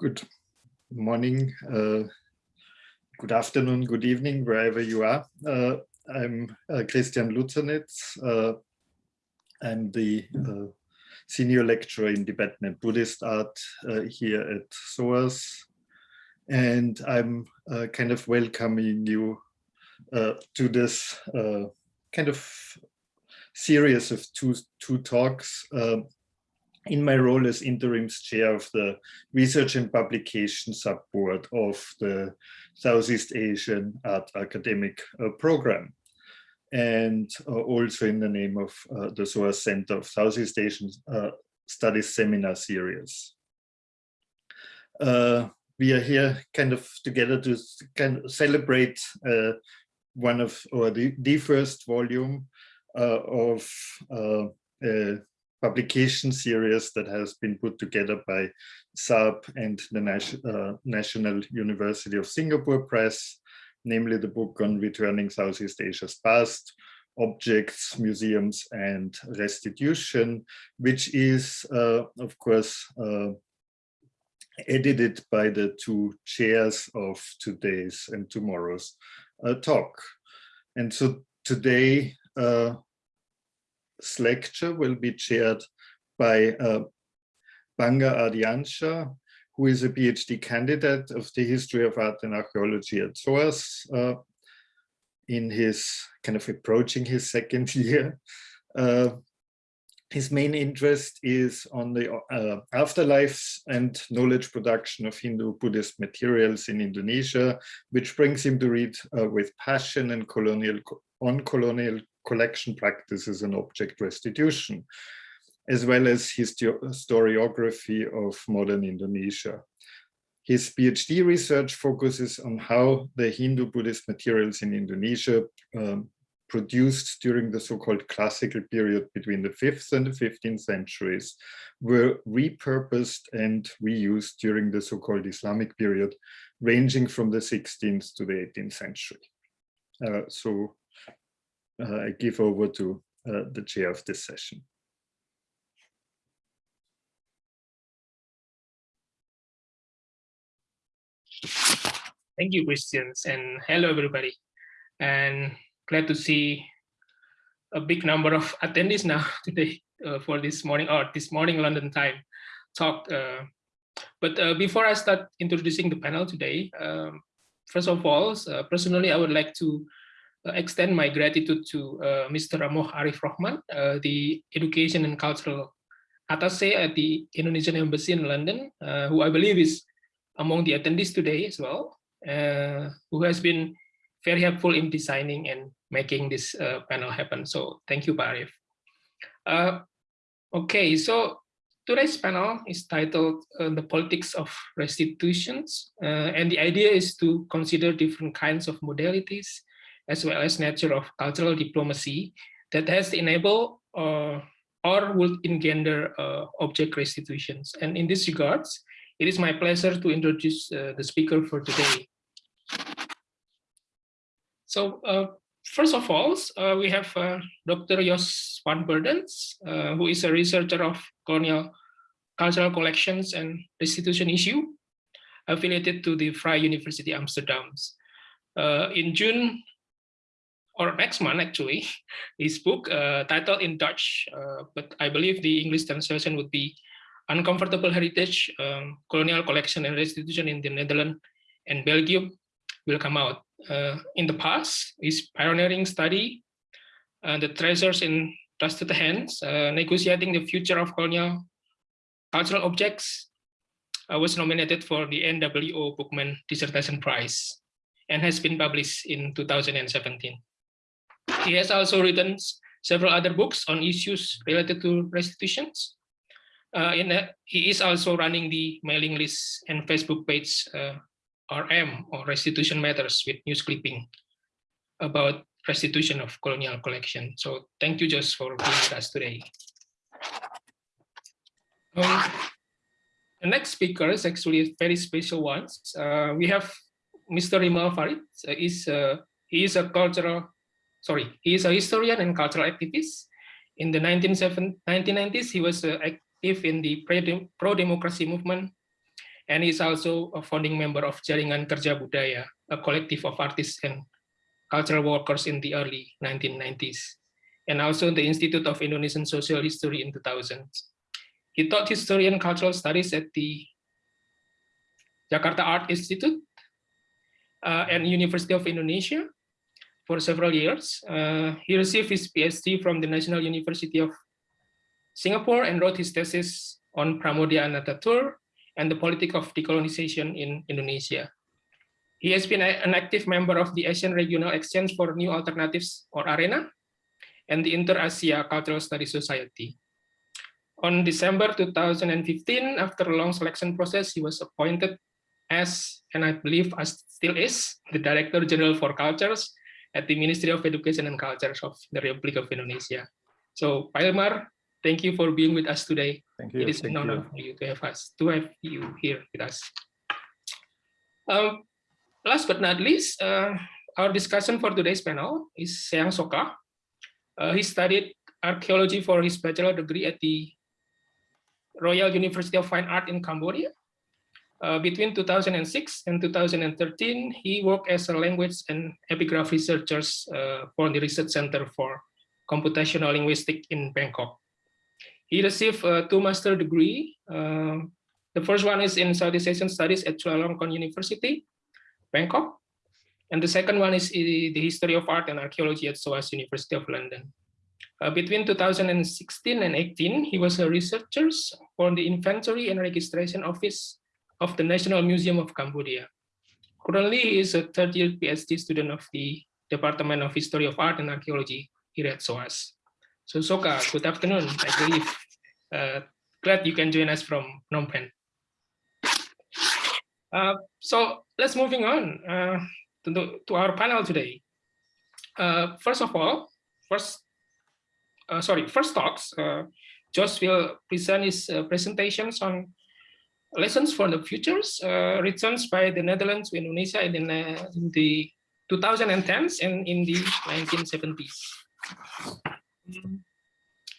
good morning, uh, good afternoon, good evening, wherever you are. Uh, I'm uh, Christian Luczanits. Uh, I'm the uh, senior lecturer in Tibetan and Buddhist art uh, here at SOAS. And I'm kind of welcoming you to this kind of series of two, two talks in my role as interim chair of the research and publication subboard of the Southeast Asian Art Academic uh, Program and uh, also in the name of uh, the SOAS Center of Southeast Asian uh, Studies Seminar Series. Uh, we are here kind of together to kind of celebrate uh, one of, or the, the first volume of publication series that has been put together by SAP and the Nas uh, National University of Singapore Press, namely the book on returning Southeast Asia's past, objects, museums, and restitution, which is, uh, of course, uh, edited by the two chairs of today's and tomorrow's uh, talk. And so today, uh, lecture will be chaired by uh, Panggah Ardiyansyah, who is a PhD candidate of the history of art and archaeology at SOAS uh, in his kind of approaching his second year. Uh, his main interest is on the uh, afterlives and knowledge production of Hindu Buddhist materials in Indonesia, which brings him to read uh, with passion and colonial on colonial collection practices and object restitution, as well as historiography of modern Indonesia. His PhD research focuses on how the Hindu Buddhist materials in Indonesia um, produced during the so-called classical period between the 5th and the 15th centuries were repurposed and reused during the so-called Islamic period, ranging from the 16th to the 18th century. Uh, so I give over to uh, the chair of this session. Thank you, Christians, and hello, everybody. And glad to see a big number of attendees now today uh, for this morning or this morning London time talk. Uh, but uh, before I start introducing the panel today, um, first of all, uh, personally, I would like to uh, extend my gratitude to uh, Mr. Amoh Arif Rahman, uh, the Education and Cultural Attaché at the Indonesian Embassy in London, who I believe is among the attendees today as well, who has been very helpful in designing and making this uh, panel happen. So thank you. Uh, okay, so today's panel is titled uh, The Politics of Restitutions. and the idea is to consider different kinds of modalities as well as nature of cultural diplomacy that has enabled uh, or would engender uh, object restitutions. And in this regards, it is my pleasure to introduce uh, the speaker for today. So uh, first of all, uh, we have uh, Dr. Jos van Beurden, who is a researcher of colonial cultural collections and restitution issue affiliated to the Vrije University Amsterdam. in June or next month actually, his book uh, titled in Dutch, uh, but I believe the English translation would be Uncomfortable Heritage, um, Colonial Collection and Restitution in the Netherlands and Belgium will come out. Uh, in the past, his pioneering study, uh, The Treasures in Trusted Hands, uh, Negotiating the Future of Colonial Cultural Objects, uh, was nominated for the NWO Boekman Dissertation Prize and has been published in 2017. He has also written several other books on issues related to restitutions. Uh, in a, he is also running the mailing list and Facebook page uh, RM or Restitution Matters with news clipping about restitution of colonial collection. So thank you, Jos, for being with us today. Um, the next speaker is actually a very special one. Uh, we have Mr. Hilmar Farid. Uh, uh, he is a cultural sorry, he is a historian and cultural activist. In the 1990s, he was uh, active in the pro-democracy movement and he's also a founding member of Jaringan Kerja Budaya, a collective of artists and cultural workers in the early 1990s, and also the Institute of Indonesian Social History in 2000. He taught history and cultural studies at the Jakarta Art Institute uh, and University of Indonesia for several years. Uh, he received his PhD from the National University of Singapore and wrote his thesis on Pramoedya Ananta Toer and the politics of decolonization in Indonesia. He has been an active member of the Asian Regional Exchange for New Alternatives or ARENA and the Inter-Asia Cultural Studies Society. On December 2015, after a long selection process, he was appointed as, and I believe as still is, the Director General for Cultures at the Ministry of Education and Culture of the Republic of Indonesia. So, Pak Hilmar, thank you for being with us today. Thank you. It is an honor for you to have us, to have you here with us. Um, last but not least, uh, our discussion for today's panel is Seang Soka. Uh, he studied archaeology for his bachelor degree at the Royal University of Fine Art in Cambodia. Uh, between 2006 and 2013, he worked as a language and epigraph researcher uh, for the Research Center for Computational Linguistics in Bangkok. He received a two master degree. Uh, the first one is in Southeast Asian Studies at Chulalongkorn University, Bangkok. And the second one is the History of Art and Archaeology at SOAS University of London. Uh, between 2016 and 18, he was a researcher for the Inventory and Registration Office of the National Museum of Cambodia. Currently, he is a third year PhD student of the Department of History of Art and Archaeology here at SOAS. So Soka, good afternoon. I believe uh, glad you can join us from Phnom Penh. Uh, so let's moving on uh, to, to our panel today. Uh, first of all, first, uh, sorry, first talks, uh, Jos will present his presentations on lessons for the futures uh, returns by the Netherlands to Indonesia in the, in the 2010s and in the 1970s.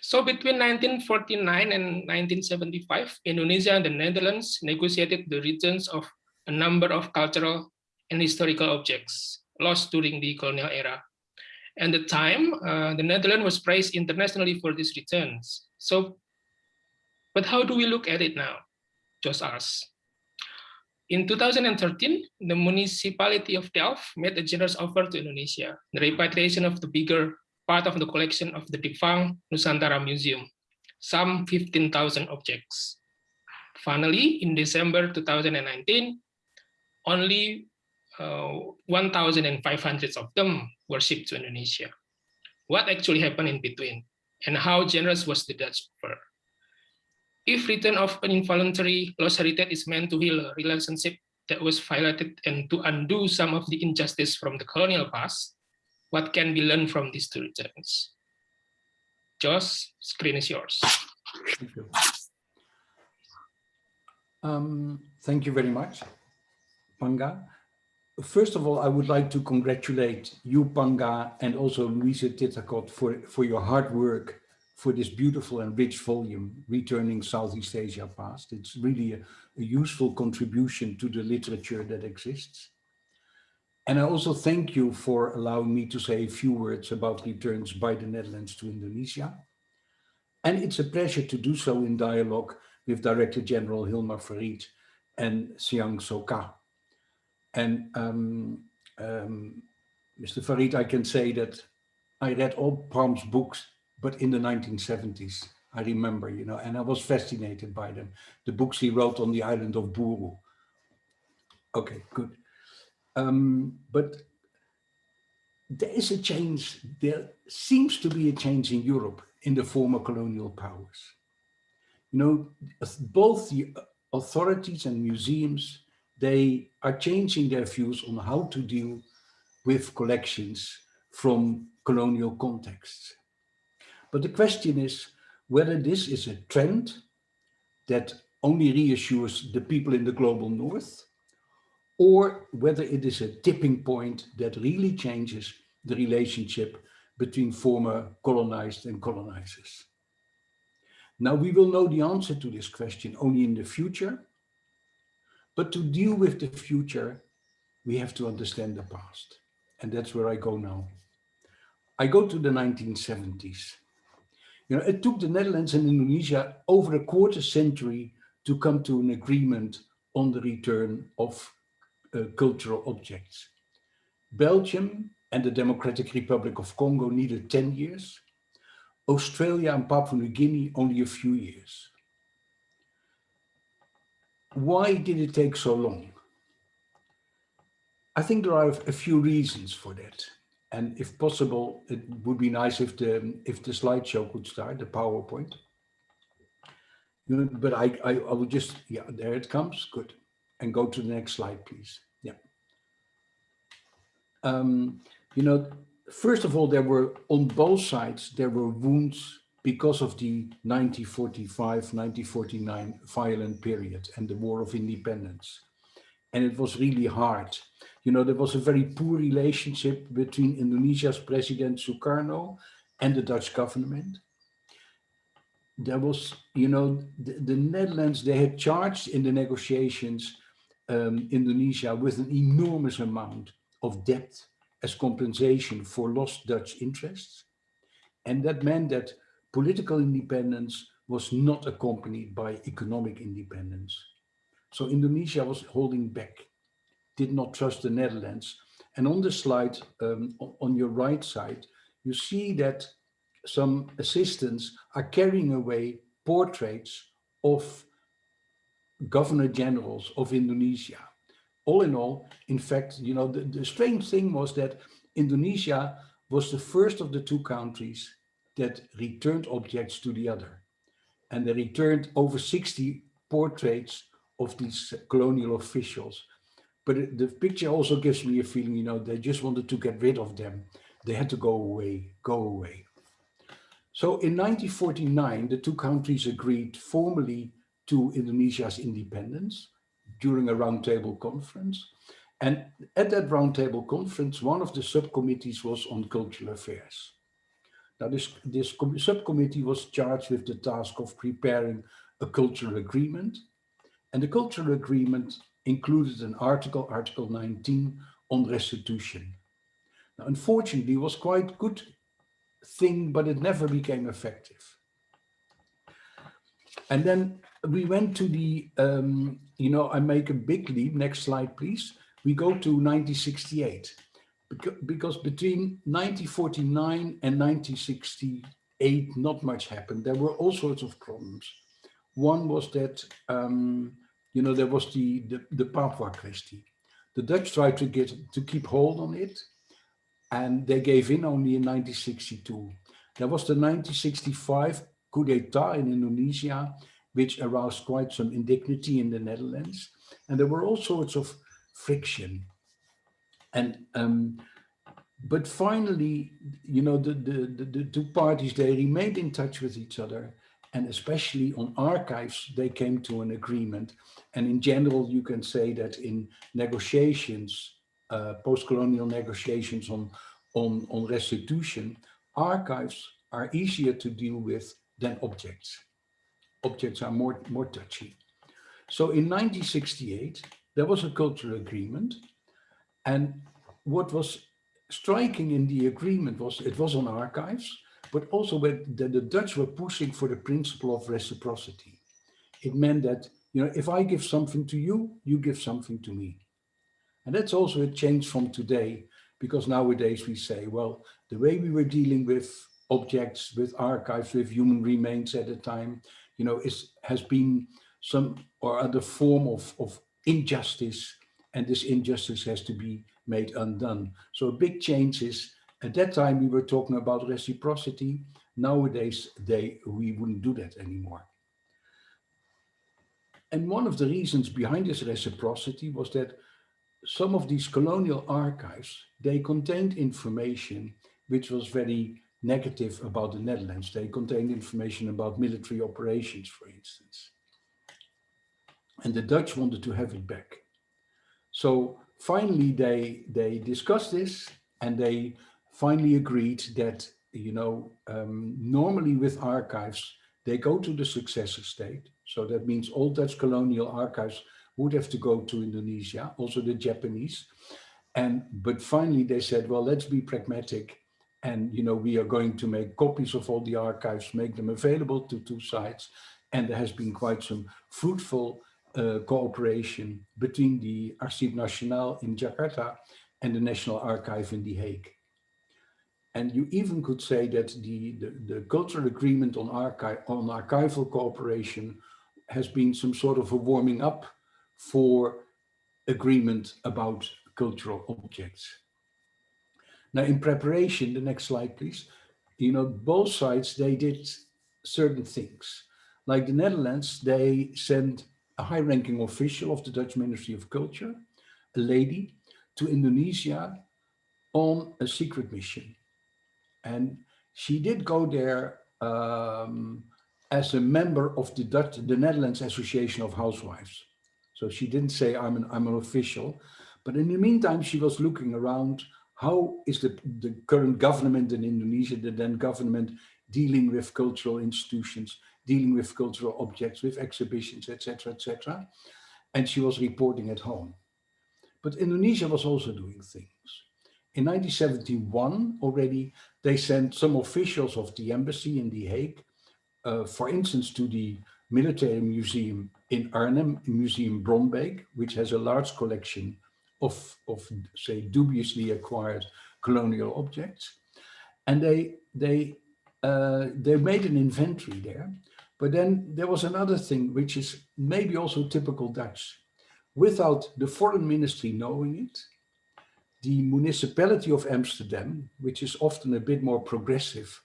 So between 1949 and 1975, Indonesia and the Netherlands negotiated the returns of a number of cultural and historical objects lost during the colonial era. At the time, uh, the Netherlands was praised internationally for these returns. So, but how do we look at it now? Just us. In 2013, the municipality of Delft made a generous offer to Indonesia, the repatriation of the bigger part of the collection of the defunct Nusantara Museum, some 15,000 objects. Finally, in December 2019, only uh, 1,500 of them were shipped to Indonesia. What actually happened in between, and how generous was the Dutch offer? If return of an involuntary lost heritage is meant to heal a relationship that was violated and to undo some of the injustice from the colonial past, what can be learned from these two returns? Jos, screen is yours. Thank you. Um, thank you very much, Panggah. First of all, I would like to congratulate you, Panggah, and also Louisa Tythacott for, for your hard work for this beautiful and rich volume, Returning Southeast Asia Past. It's really a, a, useful contribution to the literature that exists. And I also thank you for allowing me to say a few words about returns by the Netherlands to Indonesia. And it's a pleasure to do so in dialogue with Director General Hilmar Farid and Siang Soka. And um, um, Mr. Farid, I can say that I read all Pram's books but in the 1970s, I remember, you know, and I was fascinated by them. The books he wrote on the island of Buru. Okay, good. Um, but there is a change, there seems to be a change in Europe in the former colonial powers. You know, both the authorities and museums, they are changing their views on how to deal with collections from colonial contexts. But the question is whether this is a trend that only reassures the people in the global north, or whether it is a tipping point that really changes the relationship between former colonized and colonizers. Now we will know the answer to this question only in the future, But to deal with the future, we have to understand the past. And that's where I go now. I go to the 1970s. You know, it took the Netherlands and Indonesia over a quarter century to come to an agreement on the return of uh, cultural objects. Belgium and the Democratic Republic of Congo needed 10 years. Australia and Papua New Guinea only a few years. Why did it take so long? I think there are a few reasons for that. And if possible, it would be nice if the if the slideshow could start, the PowerPoint. But I, I, I will just, yeah, there it comes. Good. And go to the next slide, please. Yeah. Um, you know, first of all, there were on both sides, there were wounds because of the 1945-1949 violent period and the War of Independence. And it was really hard. You know, there was a very poor relationship between Indonesia's President Sukarno and the Dutch government. There was, you know, the, the Netherlands, they had charged in the negotiations um, Indonesia with an enormous amount of debt as compensation for lost Dutch interests. And that meant that political independence was not accompanied by economic independence. So Indonesia was holding back, did not trust the Netherlands. And on the slide, um, on your right side, you see that some assistants are carrying away portraits of governor generals of Indonesia all in all, in fact, you know, the, the strange thing was that Indonesia was the first of the two countries that returned objects to the other. And they returned over 60 portraits of these colonial officials. But the picture also gives me a feeling, you know, they just wanted to get rid of them. They had to go away, go away. So in 1949, the two countries agreed formally to Indonesia's independence during a roundtable conference. And at that roundtable conference, one of the subcommittees was on cultural affairs. Now, this, this subcommittee was charged with the task of preparing a cultural agreement. And the cultural agreement included an article, Article 19, on restitution. Now, unfortunately, it was quite good thing, but it never became effective. And then we went to the, um, you know, I make a big leap. Next slide, please. We go to 1968 because between 1949 and 1968, not much happened. There were all sorts of problems. One was that, um, you know, there was the, the, the Papua question. The Dutch tried to get to keep hold on it, and they gave in only in 1962. There was the 1965 coup d'etat in Indonesia, which aroused quite some indignity in the Netherlands. And there were all sorts of friction. And um, but finally, you know, the, the, the, the, two parties, they remained in touch with each other. And especially on archives, they came to an agreement. And in general, you can say that in negotiations, uh, post-colonial negotiations on, on, on restitution, archives are easier to deal with than objects objects are more, more touchy. So in 1968, there was a cultural agreement. And what was striking in the agreement was it was on archives, but also when the, the Dutch were pushing for the principle of reciprocity. It meant that, you know, if I give something to you, you give something to me. And that's also a change from today, because nowadays we say, well, the way we were dealing with objects, with archives, with human remains at the time, you know, is, has been some or other form of, of injustice and this injustice has to be made undone. So a big change is, at that time we were talking about reciprocity, nowadays they we wouldn't do that anymore. And one of the reasons behind this reciprocity was that some of these colonial archives, they contained information which was very negative about the Netherlands. They contained information about military operations, for instance. And the Dutch wanted to have it back. So finally, they, they discussed this and they finally agreed that, you know, um, normally with archives, they go to the successor state. So that means all Dutch colonial archives would have to go to Indonesia, also the Japanese. And, but finally they said, well, let's be pragmatic. And, you know, we are going to make copies of all the archives, make them available to two sites. And there has been quite some fruitful uh, cooperation between the Arsip Nasional in Jakarta and the National Archive in The Hague. And you even could say that the, the, the cultural agreement on, archive, on archival cooperation has been some sort of a warming up for agreement about cultural objects. Now in preparation, the next slide please, you know, both sides, they did certain things. Like the Netherlands, they sent a high-ranking official of the Dutch Ministry of Culture, a lady, to Indonesia on a secret mission. And she did go there um, as a member of the Dutch, the Netherlands Association of Housewives. So she didn't say I'm an, I'm an official, but in the meantime, she was looking around, how is the, the current government in Indonesia, the then government dealing with cultural institutions, dealing with cultural objects, with exhibitions, etc., etc. And she was reporting at home. But Indonesia was also doing things. In 1971 already, they sent some officials of the embassy in The Hague, uh, for instance, to the military museum in Arnhem, Museum Bronbeek, which has a large collection of, of say, dubiously acquired colonial objects. And they, they, uh, they made an inventory there. But then there was another thing, which is maybe also typical Dutch. Without the foreign ministry knowing it, the municipality of Amsterdam, which is often a bit more progressive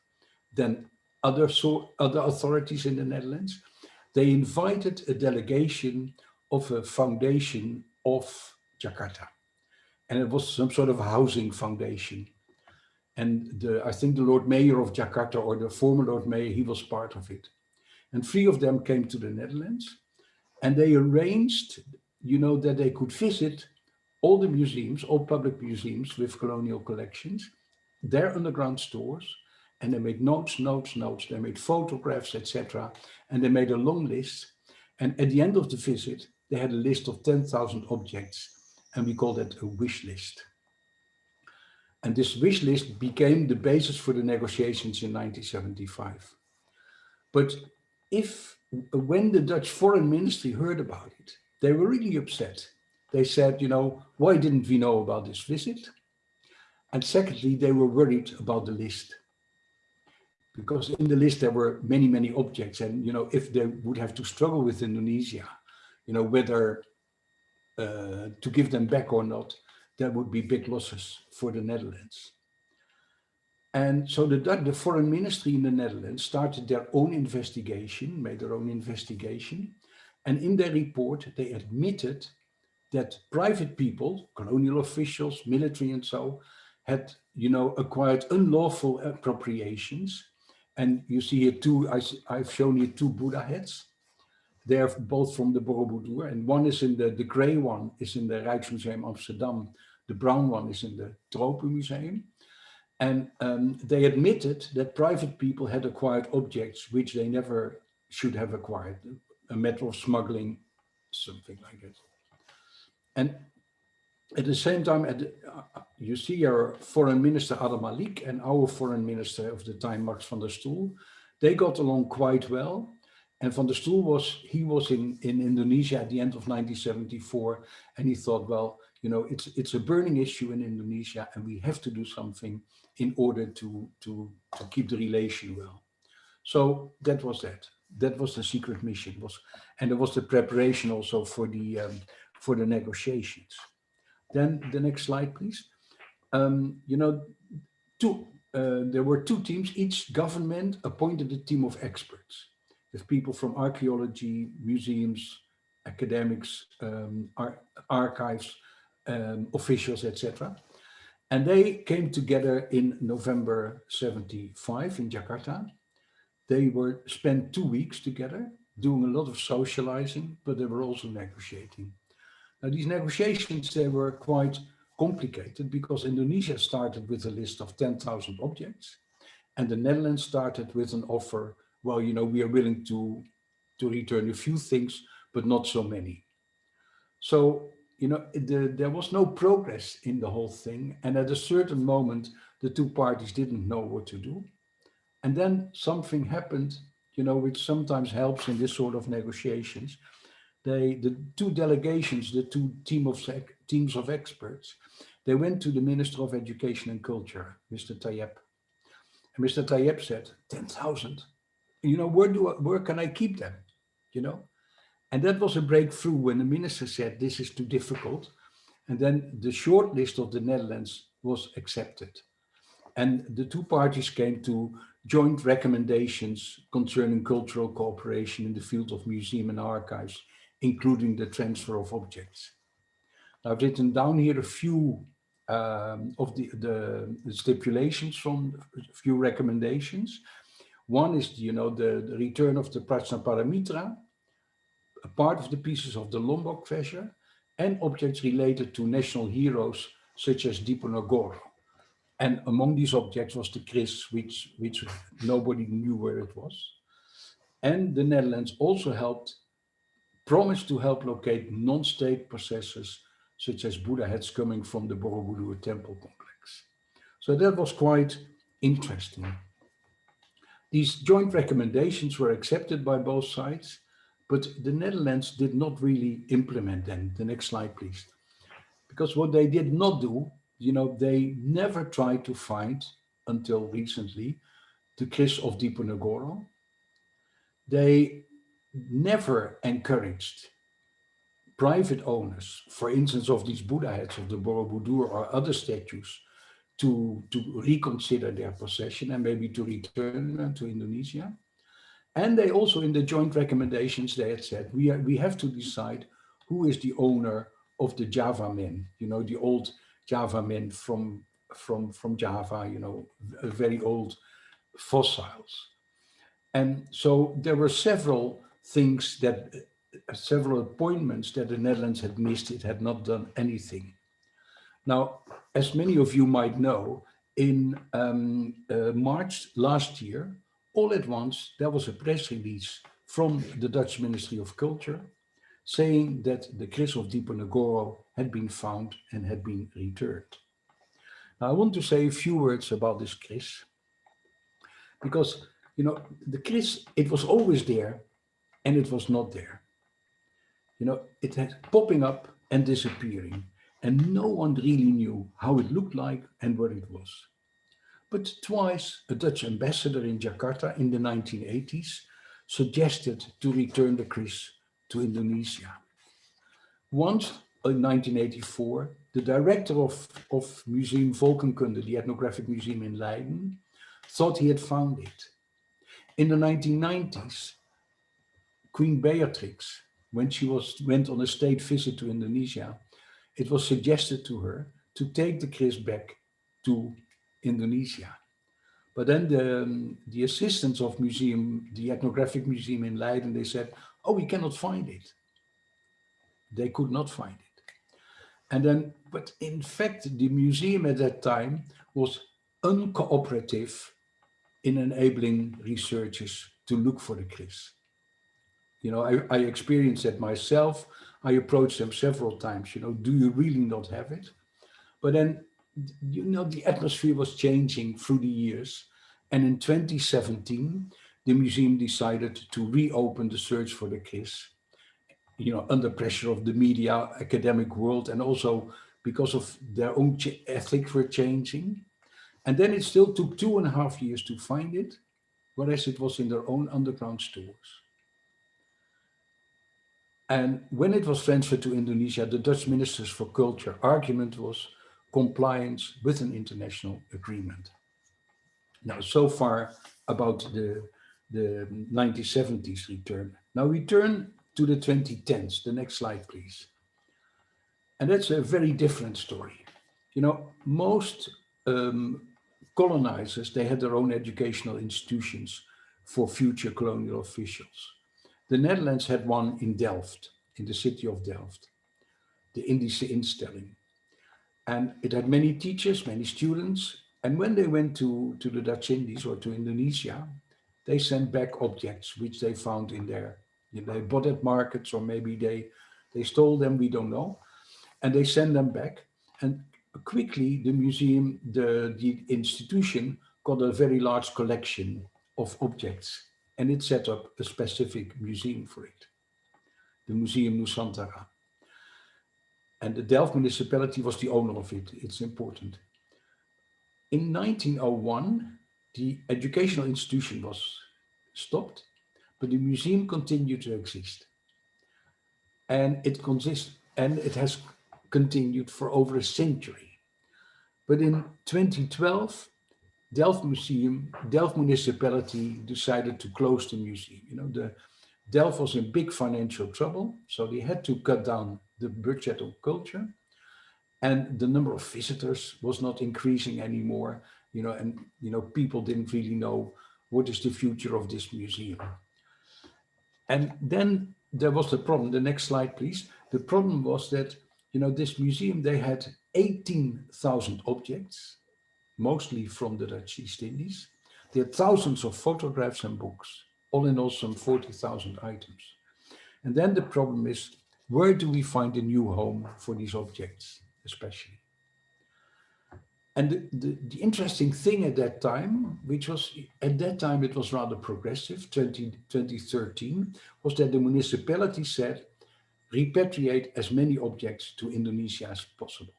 than other, so, other authorities in the Netherlands, they invited a delegation of a foundation of Jakarta. And it was some sort of housing foundation. And the, I think the Lord Mayor of Jakarta or the former Lord Mayor, he was part of it. And three of them came to the Netherlands and they arranged, you know, that they could visit all the museums, all public museums with colonial collections, their underground stores, and they made notes, notes, notes, they made photographs, etc. And they made a long list. And at the end of the visit, they had a list of 10,000 objects, and we call that a wish list. And this wish list became the basis for the negotiations in 1975. But if, when the Dutch foreign ministry heard about it, they were really upset they said, you know, why didn't we know about this visit? And secondly, they were worried about the list. Because in the list there were many, many objects. And, you know, if they would have to struggle with Indonesia, you know, whether uh, to give them back or not, there would be big losses for the Netherlands. And so the, the foreign ministry in the Netherlands started their own investigation, made their own investigation. And in their report, they admitted that private people, colonial officials, military and so, had, you know, acquired unlawful appropriations. And you see here two, I, I've shown you two Buddha heads. They're both from the Borobudur, and one is in the, the gray one is in the Rijksmuseum Amsterdam. The brown one is in the Tropenmuseum. And um, they admitted that private people had acquired objects which they never should have acquired, a matter of smuggling, something like that. And at the same time, at the, uh, you see our foreign minister Adam Malik and our foreign minister of the time, Max van der Stoel, they got along quite well. And van der Stoel was, he was in, in Indonesia at the end of 1974. And he thought, well, you know, it's, it's a burning issue in Indonesia and we have to do something in order to, to, to keep the relation well. So that was that. That was the secret mission was, and there was the preparation also for the, um, for the negotiations. Then the next slide, please. Um, you know, two, uh, there were two teams. Each government appointed a team of experts with people from archaeology, museums, academics, um, ar archives, um, officials, etc. And they came together in November 75 in Jakarta. They were spent two weeks together doing a lot of socializing, but they were also negotiating. Now, these negotiations, they were quite complicated because Indonesia started with a list of 10,000 objects and the Netherlands started with an offer, well, you know, we are willing to, to return a few things, but not so many. So, you know, the, there was no progress in the whole thing. And at a certain moment, the two parties didn't know what to do. And then something happened, you know, which sometimes helps in this sort of negotiations. They, the two delegations, the two team of teams of experts, they went to the Minister of Education and Culture, Mr. Thayeb. And Mr. Thayeb said, 10,000. You know, where do I, where can I keep them? You know, and that was a breakthrough when the minister said this is too difficult. And then the short list of the Netherlands was accepted. And the two parties came to joint recommendations concerning cultural cooperation in the field of museum and archives, including the transfer of objects. I've written down here a few um, of the, the, stipulations from a few recommendations. One is, you know, the, the return of the Prajnaparamita, a part of the pieces of the Lombok treasure, and objects related to national heroes such as Diponegoro. And among these objects was the kris, which, which nobody knew where it was. And the Netherlands also helped, promised to help locate non-state possessors, such as Buddha heads coming from the Borobudur temple complex. So that was quite interesting. These joint recommendations were accepted by both sides, but the Netherlands did not really implement them. The next slide, please. Because what they did not do you know, they never tried to find, until recently, the kris of Diponegoro. They never encouraged private owners, for instance, of these Buddha heads of the Borobudur or other statues, to, to reconsider their possession and maybe to return them to Indonesia. And they also, in the joint recommendations, they had said, we, are, we have to decide who is the owner of the Java men, you know, the old Java men from, from, from Java, you know, very old fossils. And so there were several things that, several appointments that the Netherlands had missed. It had not done anything. Now, as many of you might know, in um, uh, March last year, all at once, there was a press release from the Dutch Ministry of Culture saying that the kris of Diponegoro had been found and had been returned. Now, I want to say a few words about this kris, because, you know, the kris, it was always there and it was not there. You know, it had popping up and disappearing, and no one really knew how it looked like and where it was. But twice, a Dutch ambassador in Jakarta in the 1980s suggested to return the kris to Indonesia. Once in 1984, the director of, of Museum Volkenkunde, the ethnographic museum in Leiden, thought he had found it. In the 1990s, Queen Beatrix, when she was went on a state visit to Indonesia, it was suggested to her to take the kris back to Indonesia. But then the, um, the assistants of museum, the ethnographic museum in Leiden, they said, oh, we cannot find it. They could not find it. And then, but in fact, the museum at that time was uncooperative in enabling researchers to look for the kris. You know, I, I experienced that myself. I approached them several times, you know, do you really not have it? But then, you know, the atmosphere was changing through the years. And in 2017, the museum decided to reopen the search for the kris, you know, under pressure of the media, academic world, and also because of their own ethics were changing. And then it still took two and a half years to find it, whereas it was in their own underground stores. And when it was transferred to Indonesia, the Dutch Ministers for Culture argument was compliance with an international agreement. Now, so far about the, the 1970s return. Now we turn to the 2010s. The next slide, please. And that's a very different story. You know, most um, colonizers, they had their own educational institutions for future colonial officials. The Netherlands had one in Delft, in the city of Delft, the Indische Instelling. And it had many teachers, many students. And when they went to, to the Dutch Indies or to Indonesia, they sent back objects which they found in their they bought at markets or maybe they They stole them, we don't know. And they send them back. And quickly the museum, the, the institution got a very large collection of objects and it set up a specific museum for it, the Museum Nusantara. And the Delft municipality was the owner of it, it's important. In 1901, the educational institution was stopped, but the museum continued to exist. And it consists, and it has continued for over a century. But in 2012, Delft Museum, Delft municipality decided to close the museum. You know, the Delft was in big financial trouble, so they had to cut down the budget of culture. And the number of visitors was not increasing anymore, you know, and, you know, people didn't really know what is the future of this museum. And then there was the problem, the next slide, please. The problem was that, you know, this museum, they had 18,000 objects, mostly from the Dutch East Indies. They had thousands of photographs and books, all in all some 40,000 items. And then the problem is, where do we find a new home for these objects, especially? And the, the, the, interesting thing at that time, which was at that time it was rather progressive, 20, 2013, was that the municipality said, repatriate as many objects to Indonesia as possible.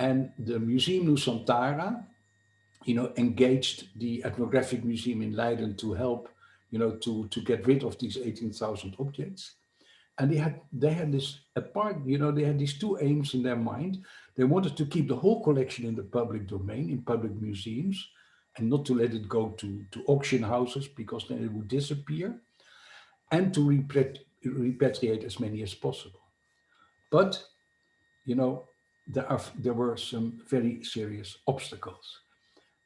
And the Museum Nusantara, you know, engaged the Ethnographic Museum in Leiden to help, you know, to, to get rid of these 18,000 objects. And they had, they had this apart, you know, they had these two aims in their mind. They wanted to keep the whole collection in the public domain, in public museums, and not to let it go to, to auction houses because then it would disappear, and to repatriate as many as possible. But, you know, there, are, there were some very serious obstacles.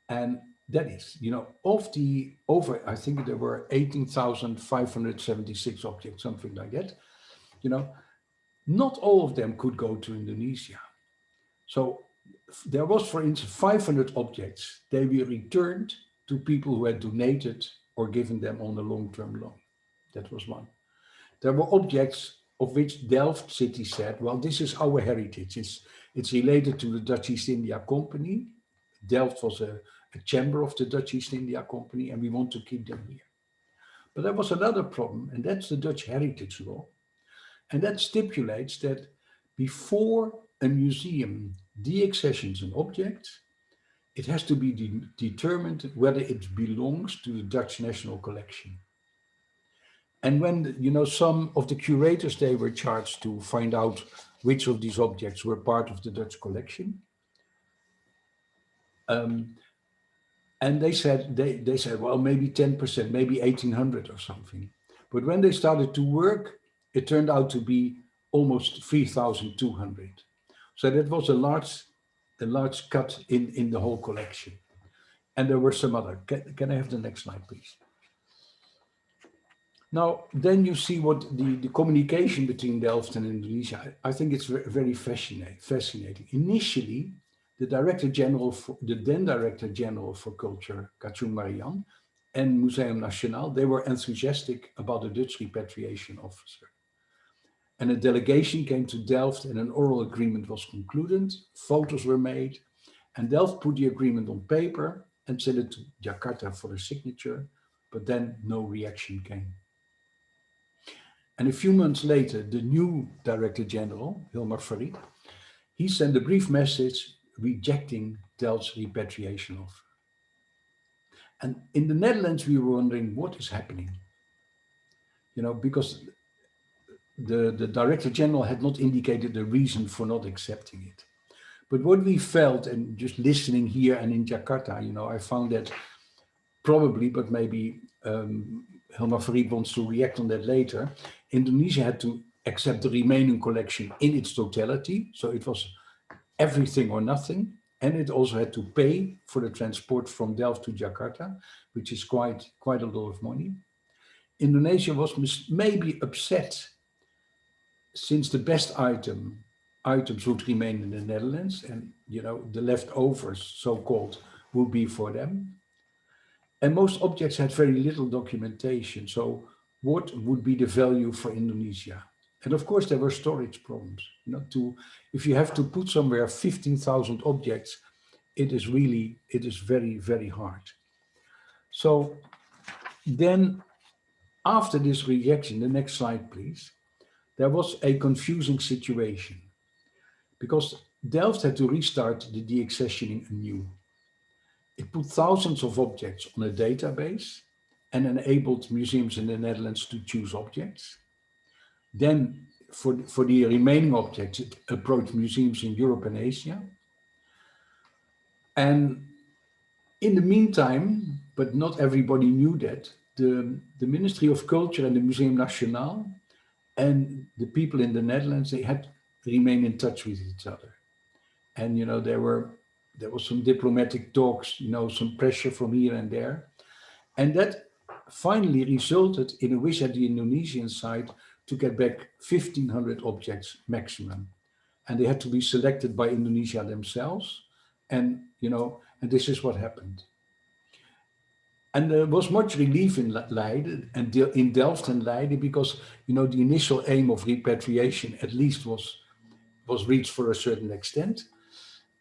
And that is, you know, of the over, I think there were 18,576 objects, something like that, you know, not all of them could go to Indonesia. So there was, for instance, 500 objects. They were returned to people who had donated or given them on a long-term loan. That was one. There were objects of which Delft city said, well, this is our heritage. It's, it's related to the Dutch East India Company. Delft was a, a chamber of the Dutch East India Company, and we want to keep them here. But there was another problem, and that's the Dutch Heritage Law. And that stipulates that before a museum deaccessions an object, it has to be de determined whether it belongs to the Dutch National Collection. And when, you know, some of the curators, they were charged to find out which of these objects were part of the Dutch collection. Um, and they said, they, they said, well, maybe 10%, maybe 1800 or something. But when they started to work, it turned out to be almost 3,200. So that was a large, a large cut in, in the whole collection. And there were some other. Can, can I have the next slide, please? Now, then you see what the, the communication between Delft and Indonesia, I, I think it's very fascinating, fascinating. Initially, the Director General, for, the then Director General for Culture, Kacung Marijan, and Museum Nasional, they were enthusiastic about the Dutch repatriation officer. And a delegation came to Delft and an oral agreement was concluded, photos were made, and Delft put the agreement on paper and sent it to Jakarta for a signature, but then no reaction came. And a few months later, the new Director General, Hilmar Farid, he sent a brief message rejecting Delft's repatriation offer. And in the Netherlands, we were wondering what is happening. You know, because the, the Director General had not indicated the reason for not accepting it. But what we felt, and just listening here and in Jakarta, you know, I found that probably, but maybe um, Hilmar Farid wants to react on that later, Indonesia had to accept the remaining collection in its totality. So it was everything or nothing. And it also had to pay for the transport from Delft to Jakarta, which is quite, quite a lot of money. Indonesia was maybe upset since the best item items would remain in the Netherlands and you know the leftovers so-called would be for them and most objects had very little documentation so what would be the value for Indonesia? And of course, there were storage problems. Know, to if you have to put somewhere 15,000 objects, it is really, it is very, very hard. So then after this rejection, the next slide, please, there was a confusing situation because Delft had to restart the deaccessioning anew. It put thousands of objects on a database and enabled museums in the Netherlands to choose objects. Then for, for the remaining objects, it approached museums in Europe and Asia. And in the meantime, but not everybody knew that, the, the Ministry of Culture and the Museum Nasional and the people in the Netherlands, they had to remain in touch with each other. And, you know, there were, there was some diplomatic talks, you know, some pressure from here and there. And that finally resulted in a wish at the Indonesian side to get back 1500 objects maximum. And they had to be selected by Indonesia themselves. And, you know, and this is what happened. And there was much relief in Leiden and in Delft and Leiden because, you know, the initial aim of repatriation at least was, was reached for a certain extent.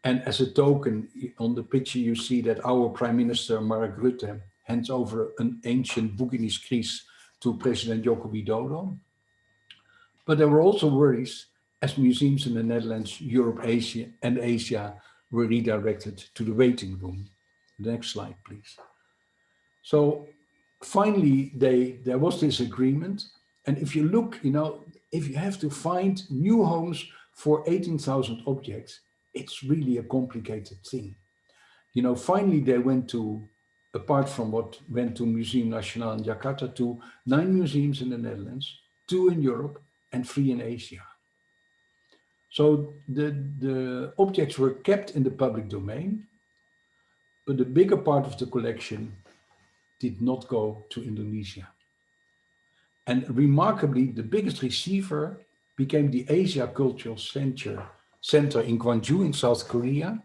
And as a token, on the picture you see that our Prime Minister Mark Rutte hands over an ancient Bugis Kris to President Joko Widodo. But there were also worries as museums in the Netherlands, Europe, Asia and Asia were redirected to the waiting room. Next slide, please. So finally, they, there was this agreement. And if you look, you know, if you have to find new homes for 18,000 objects, it's really a complicated thing. You know, finally, they went to, apart from what went to Museum Nasional in Jakarta, to nine museums in the Netherlands, two in Europe, and three in Asia. So the, the objects were kept in the public domain, but the bigger part of the collection did not go to Indonesia. And remarkably, the biggest receiver became the Asia Cultural Center, Center in Gwangju in South Korea,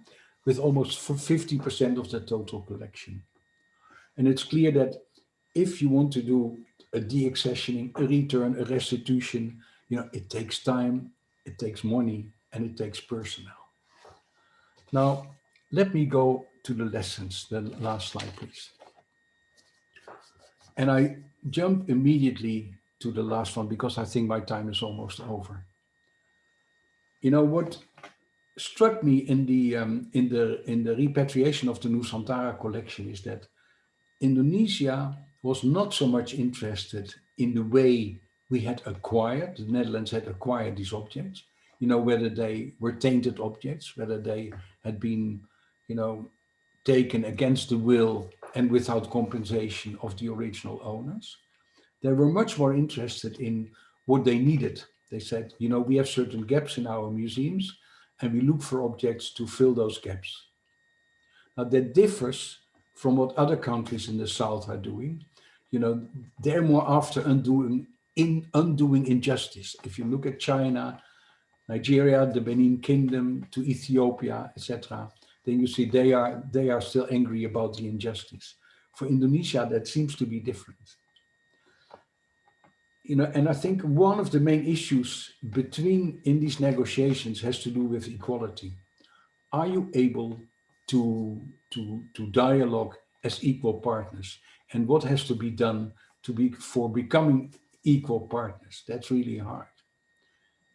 with almost 50% of the total collection. And it's clear that if you want to do a deaccessioning, a return, a restitution, you know, it takes time, it takes money, and it takes personnel. Now, let me go to the lessons, the last slide, please. And I jump immediately to the last one because I think my time is almost over. You know what struck me in the um, in the in the repatriation of the Nusantara collection is that Indonesia was not so much interested in the way we had acquired, the Netherlands had acquired these objects, you know, whether they were tainted objects, whether they had been, you know, taken against the will and without compensation of the original owners. They were much more interested in what they needed. They said, you know, we have certain gaps in our museums and we look for objects to fill those gaps. Now that differs from what other countries in the South are doing. You know, they're more after undoing in undoing injustice. If you look at China, Nigeria, the Benin Kingdom, to Ethiopia, etc., then you see they are they are still angry about the injustice. For Indonesia, that seems to be different. You know, and I think one of the main issues between in these negotiations has to do with equality. Are you able to to to dialogue as equal partners, and what has to be done to be for becoming equal partners. That's really hard.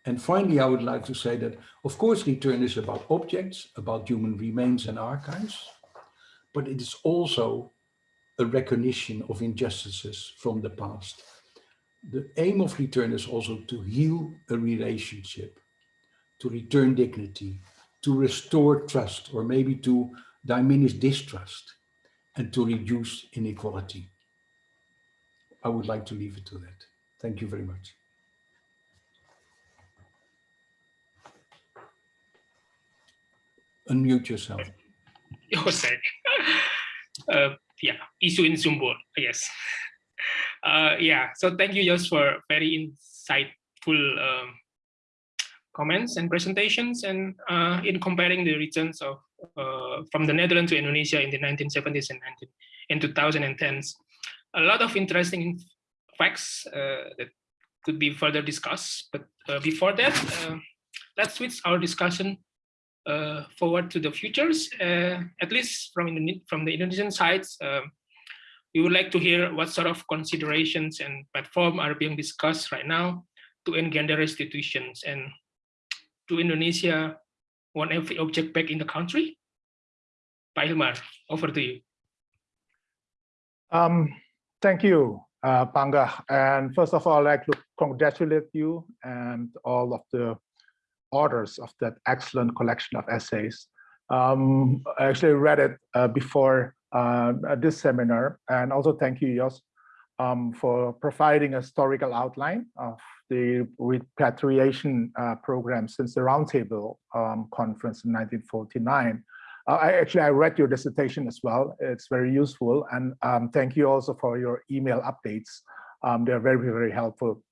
And finally, I would like to say that, of course, return is about objects, about human remains and archives, but it is also a recognition of injustices from the past. The aim of return is also to heal a relationship, to return dignity, to restore trust, or maybe to diminish distrust, and to reduce inequality. I would like to leave it to that. Thank you very much. Unmute yourself. Uh, yeah, issue in Zoom board, yes. Uh, yeah, so thank you just for very insightful um, comments and presentations and uh, in comparing the returns of uh, from the Netherlands to Indonesia in the 1970s and 19, in 2010s. A lot of interesting facts uh, that could be further discussed, but uh, before that, uh, let's switch our discussion forward to the futures. At least from the, from the Indonesian sides, um, we would like to hear what sort of considerations and platform are being discussed right now to engender restitutions and to Indonesia want every object back in the country. Pak Hilmar, over to you. Um, thank you, uh, Panggah. And first of all, I'd like to congratulate you and all of the authors of that excellent collection of essays. Um, I actually read it uh, before this seminar, and also thank you, Jos, um, for providing a historical outline of the repatriation uh, program since the Roundtable um, Conference in 1949. Uh, I actually I read your dissertation as well. It's very useful, and um, thank you also for your email updates. Um, they're very very helpful.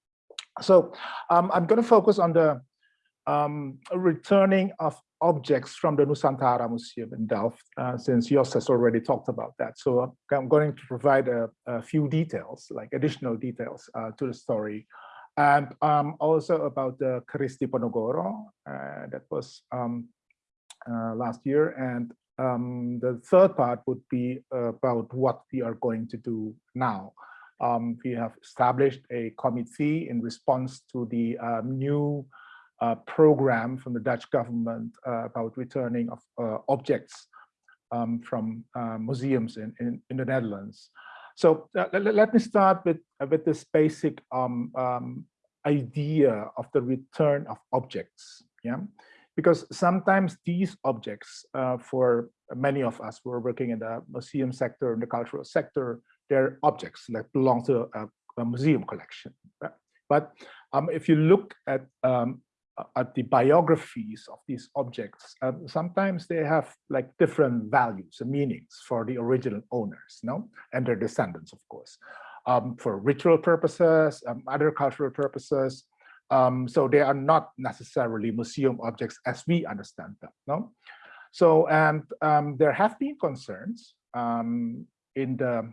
So um, I'm going to focus on the um, returning of objects from the Nusantara Museum in Delft, uh, since Jos has already talked about that. So I'm going to provide a, a few details, like additional details uh, to the story. And um, also about the Keris Diponegoro uh, that was um, uh, last year. And um, the third part would be about what we are going to do now. Um, we have established a committee in response to the um, new uh, program from the Dutch government uh, about returning of uh, objects um, from uh, museums in, in, in, the Netherlands. So uh, let, let, me start with, with this basic um, um, idea of the return of objects. Yeah, because sometimes these objects uh, for many of us who are working in the museum sector, in the cultural sector, they're objects that belong to a, a museum collection. But um, if you look at um, at the biographies of these objects, uh, sometimes they have like different values and meanings for the original owners, no, and their descendants, of course, um, for ritual purposes, um, other cultural purposes. Um, so they are not necessarily museum objects as we understand them, no. So and um, there have been concerns um, in the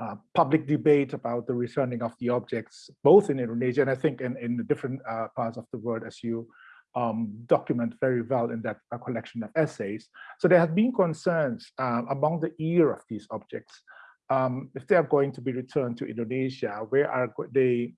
uh, public debate about the returning of the objects, both in Indonesia and I think in, in the different uh, parts of the world, as you um, document very well in that uh, collection of essays. So there have been concerns uh, among the ear of these objects. Um, if they are going to be returned to Indonesia, where are they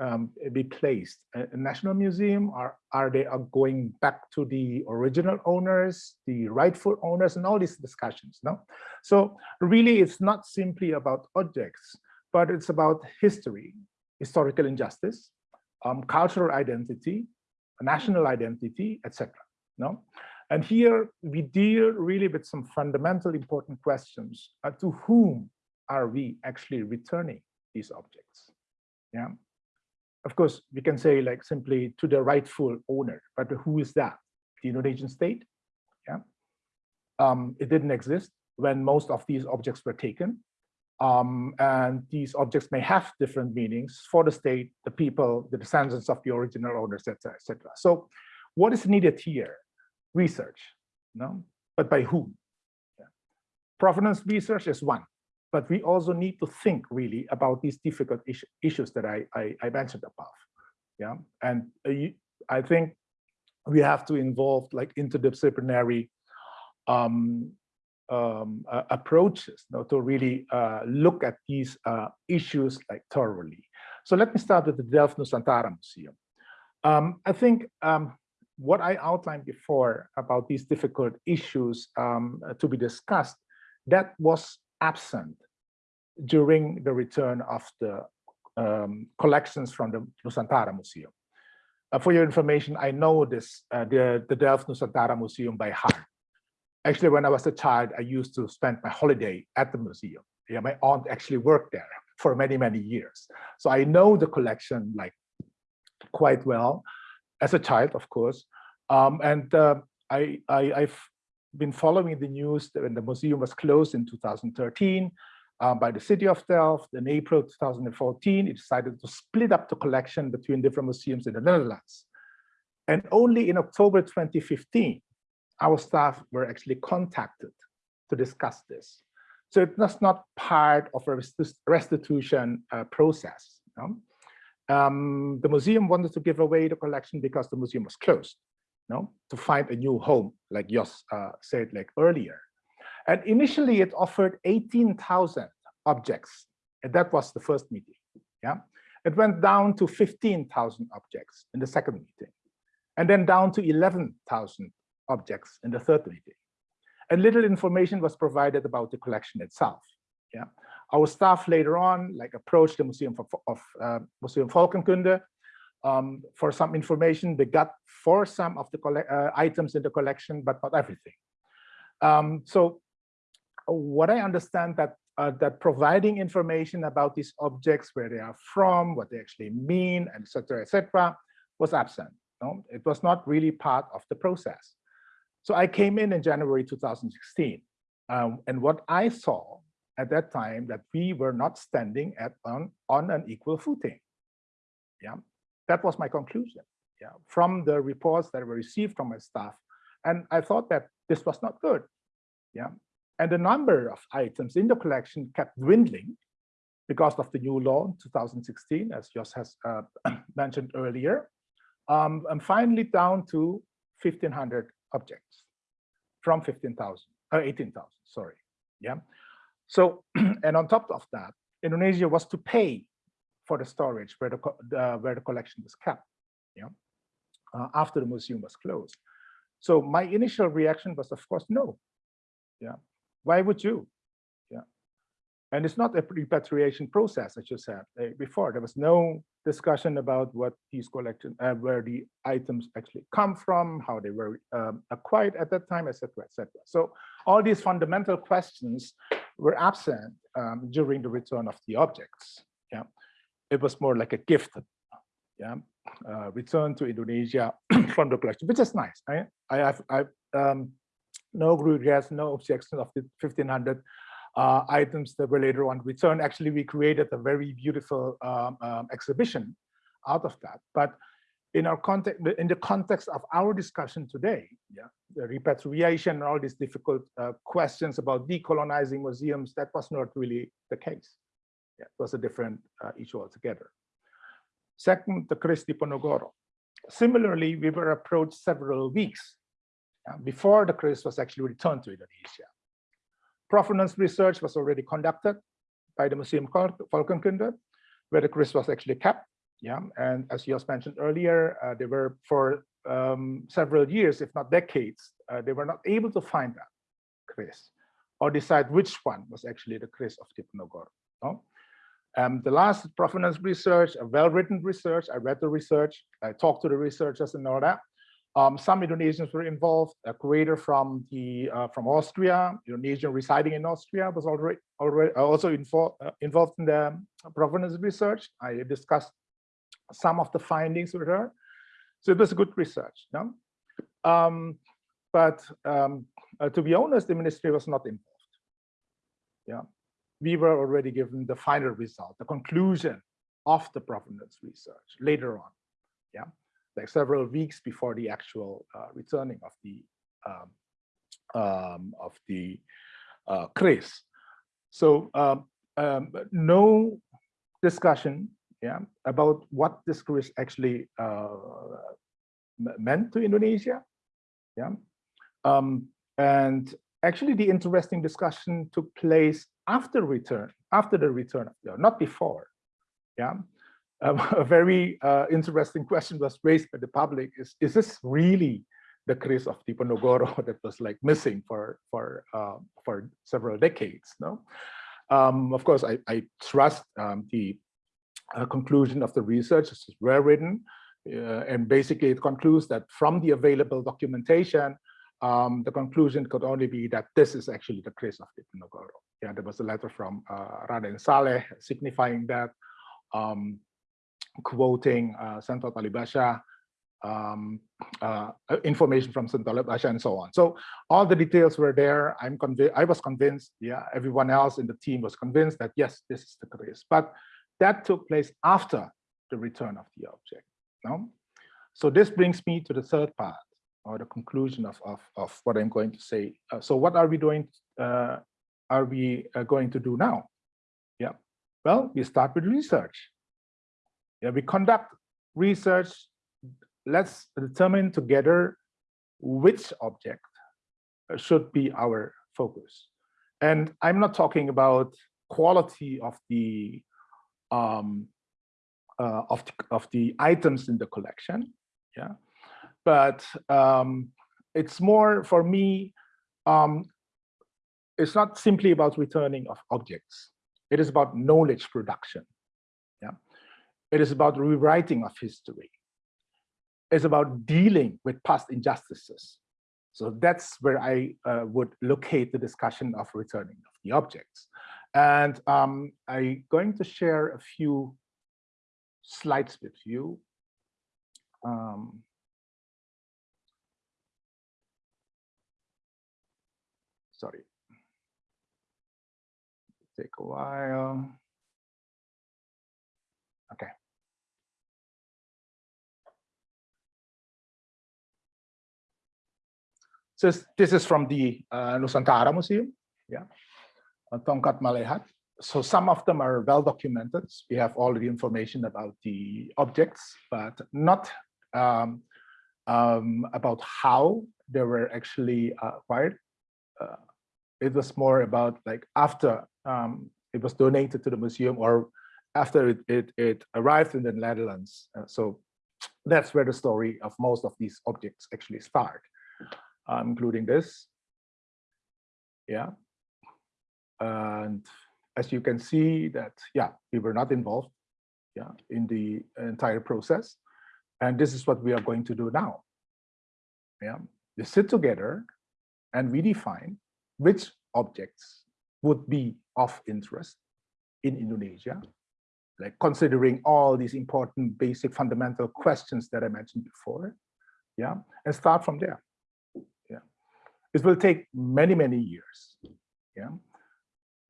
um, be placed? A, national museum, or are they are going back to the original owners, the rightful owners, and all these discussions? No, so really, it's not simply about objects, but it's about history, historical injustice, um, cultural identity, national identity, etc. No, and here we deal really with some fundamental important questions: uh, to whom are we actually returning these objects? Yeah of course, we can say like simply to the rightful owner, but who is that? The Indonesian state? Yeah. Um, it didn't exist when most of these objects were taken. Um, and these objects may have different meanings for the state, the people, the descendants of the original owners, etc., etc. So what is needed here? Research, no? But by whom? Yeah. Provenance research is one but we also need to think really about these difficult is issues that I, I, I, mentioned above. Yeah, and uh, I think we have to involve like interdisciplinary um, um, uh, approaches you know, to really uh, look at these uh, issues like thoroughly. So let me start with the Delft Nusantara Museum. Um, I think um, what I outlined before about these difficult issues um, to be discussed, that was absent during the return of the um, collections from the Nusantara Museum. Uh, for your information, I know this, uh, the, the Delft Nusantara Museum by heart. Actually, when I was a child, I used to spend my holiday at the museum. Yeah, my aunt actually worked there for many, many years. So I know the collection like quite well as a child, of course. Um, and uh, I, I, been following the news that when the museum was closed in 2013 um, by the city of Delft. In April 2014, it decided to split up the collection between different museums in the Netherlands. And only in October 2015, our staff were actually contacted to discuss this. So it was not part of a restitution uh, process. Know? Um, the museum wanted to give away the collection because the museum was closed, no, to find a new home, like Jos uh, said like earlier. And initially it offered 18,000 objects. And that was the first meeting, yeah. It went down to 15,000 objects in the second meeting, and then down to 11,000 objects in the third meeting. And little information was provided about the collection itself. Yeah, our staff later on like approached the Museum of, of uh, Museum Volkenkunde um, for some information. They got for some of the uh, items in the collection, but not everything. Um, so what I understand that uh, that providing information about these objects, where they are from, what they actually mean, etc., etc., was absent. No? It was not really part of the process. So I came in in January 2016, um, and what I saw at that time that we were not standing at on, on an equal footing. Yeah, that was my conclusion. Yeah, from the reports that were received from my staff, and I thought that this was not good. Yeah, and the number of items in the collection kept dwindling because of the new law in 2016, as Jos has uh, mentioned earlier. Um, and finally down to 1,500 objects from 15,000, uh, 18,000, sorry. Yeah. So, and on top of that, Indonesia was to pay for the storage where the, uh, where the collection was kept, yeah, uh, after the museum was closed. So my initial reaction was, of course, no. Yeah, why would you? Yeah. And it's not a repatriation process, as you said uh, before. There was no discussion about what these collections, uh, where the items actually come from, how they were um, acquired at that time, etc., etc. So all these fundamental questions were absent um, during the return of the objects. Yeah, it was more like a gift. Yeah, uh, return to Indonesia from the collection, which is nice. I I have I um, no regrets, no objections of the 1500 uh, items that were later on returned. Actually, we created a very beautiful um, um, exhibition out of that. But in our context, in the context of our discussion today, yeah, the repatriation and all these difficult uh, questions about decolonizing museums, that was not really the case. Yeah, it was a different uh, issue altogether. Second, the Kris Diponegoro. Similarly, we were approached several weeks uh, before the Kris was actually returned to Indonesia. Provenance research was already conducted by the Museum Volkenkunde, where the Kris was actually kept. Yeah, and as Jos mentioned earlier, uh, they were for um, several years, if not decades, uh, they were not able to find that Kris or decide which one was actually the Kris of Diponegoro. No? Um, the last provenance research, a well-written research, I read the research, I talked to the researchers and all that. Um, some Indonesians were involved. A curator from the uh, from Austria, Indonesian residing in Austria, was already already uh, also involved uh, involved in the provenance research. I discussed some of the findings with her. So it was good research. No? Um, but um, uh, to be honest, the ministry was not involved. Yeah, we were already given the final result, the conclusion of the provenance research later on. Yeah, like several weeks before the actual uh, returning of the um, um, of the uh, Kris. So um, um, no discussion yeah, about what this Kris actually uh, meant to Indonesia. Yeah, um, and actually the interesting discussion took place after return, after the return, not before. Yeah, um, a very uh, interesting question was raised by the public: Is is this really the Kris of Diponegoro that was like missing for for uh, for several decades? No, um, of course I I trust um, the uh, conclusion of the research. This is well written. Uh, and basically it concludes that from the available documentation, um, the conclusion could only be that this is actually the Kris of Diponegoro. Yeah, there was a letter from uh, Raden Saleh signifying that, um, quoting uh, Sentot Alibasah, um, uh, information from Sentot Alibasah and so on. So all the details were there. I'm convinced, I was convinced, yeah, everyone else in the team was convinced that yes, this is the Kris. But that took place after the return of the object. No? So this brings me to the third part or the conclusion of, of, of what I'm going to say. Uh, so what are we doing, uh, are we uh, going to do now? Yeah, well, we start with research. Yeah, we conduct research. Let's determine together which object should be our focus. And I'm not talking about quality of the um, uh, of the, of the items in the collection, yeah. But um, it's more for me. Um, it's not simply about returning of objects. It is about knowledge production. Yeah, it is about rewriting of history. It's about dealing with past injustices. So that's where I uh, would locate the discussion of returning of the objects. And um, I'm going to share a few slides with you. Um, sorry. Take a while. Okay. So this is from the uh, Nusantara Museum, yeah, Tongkat Malehat. So some of them are well documented. We have all the information about the objects, but not um, um, about how they were actually uh, acquired. Uh, it was more about like after um, it was donated to the museum or after it, it, it arrived in the Netherlands. Uh, so that's where the story of most of these objects actually start uh, including this. Yeah. And as you can see that, yeah, we were not involved yeah, in the entire process. And this is what we are going to do now. Yeah, we sit together and we define which objects would be of interest in Indonesia, like considering all these important basic fundamental questions that I mentioned before, yeah, and start from there Yeah, it will take many, many years yeah,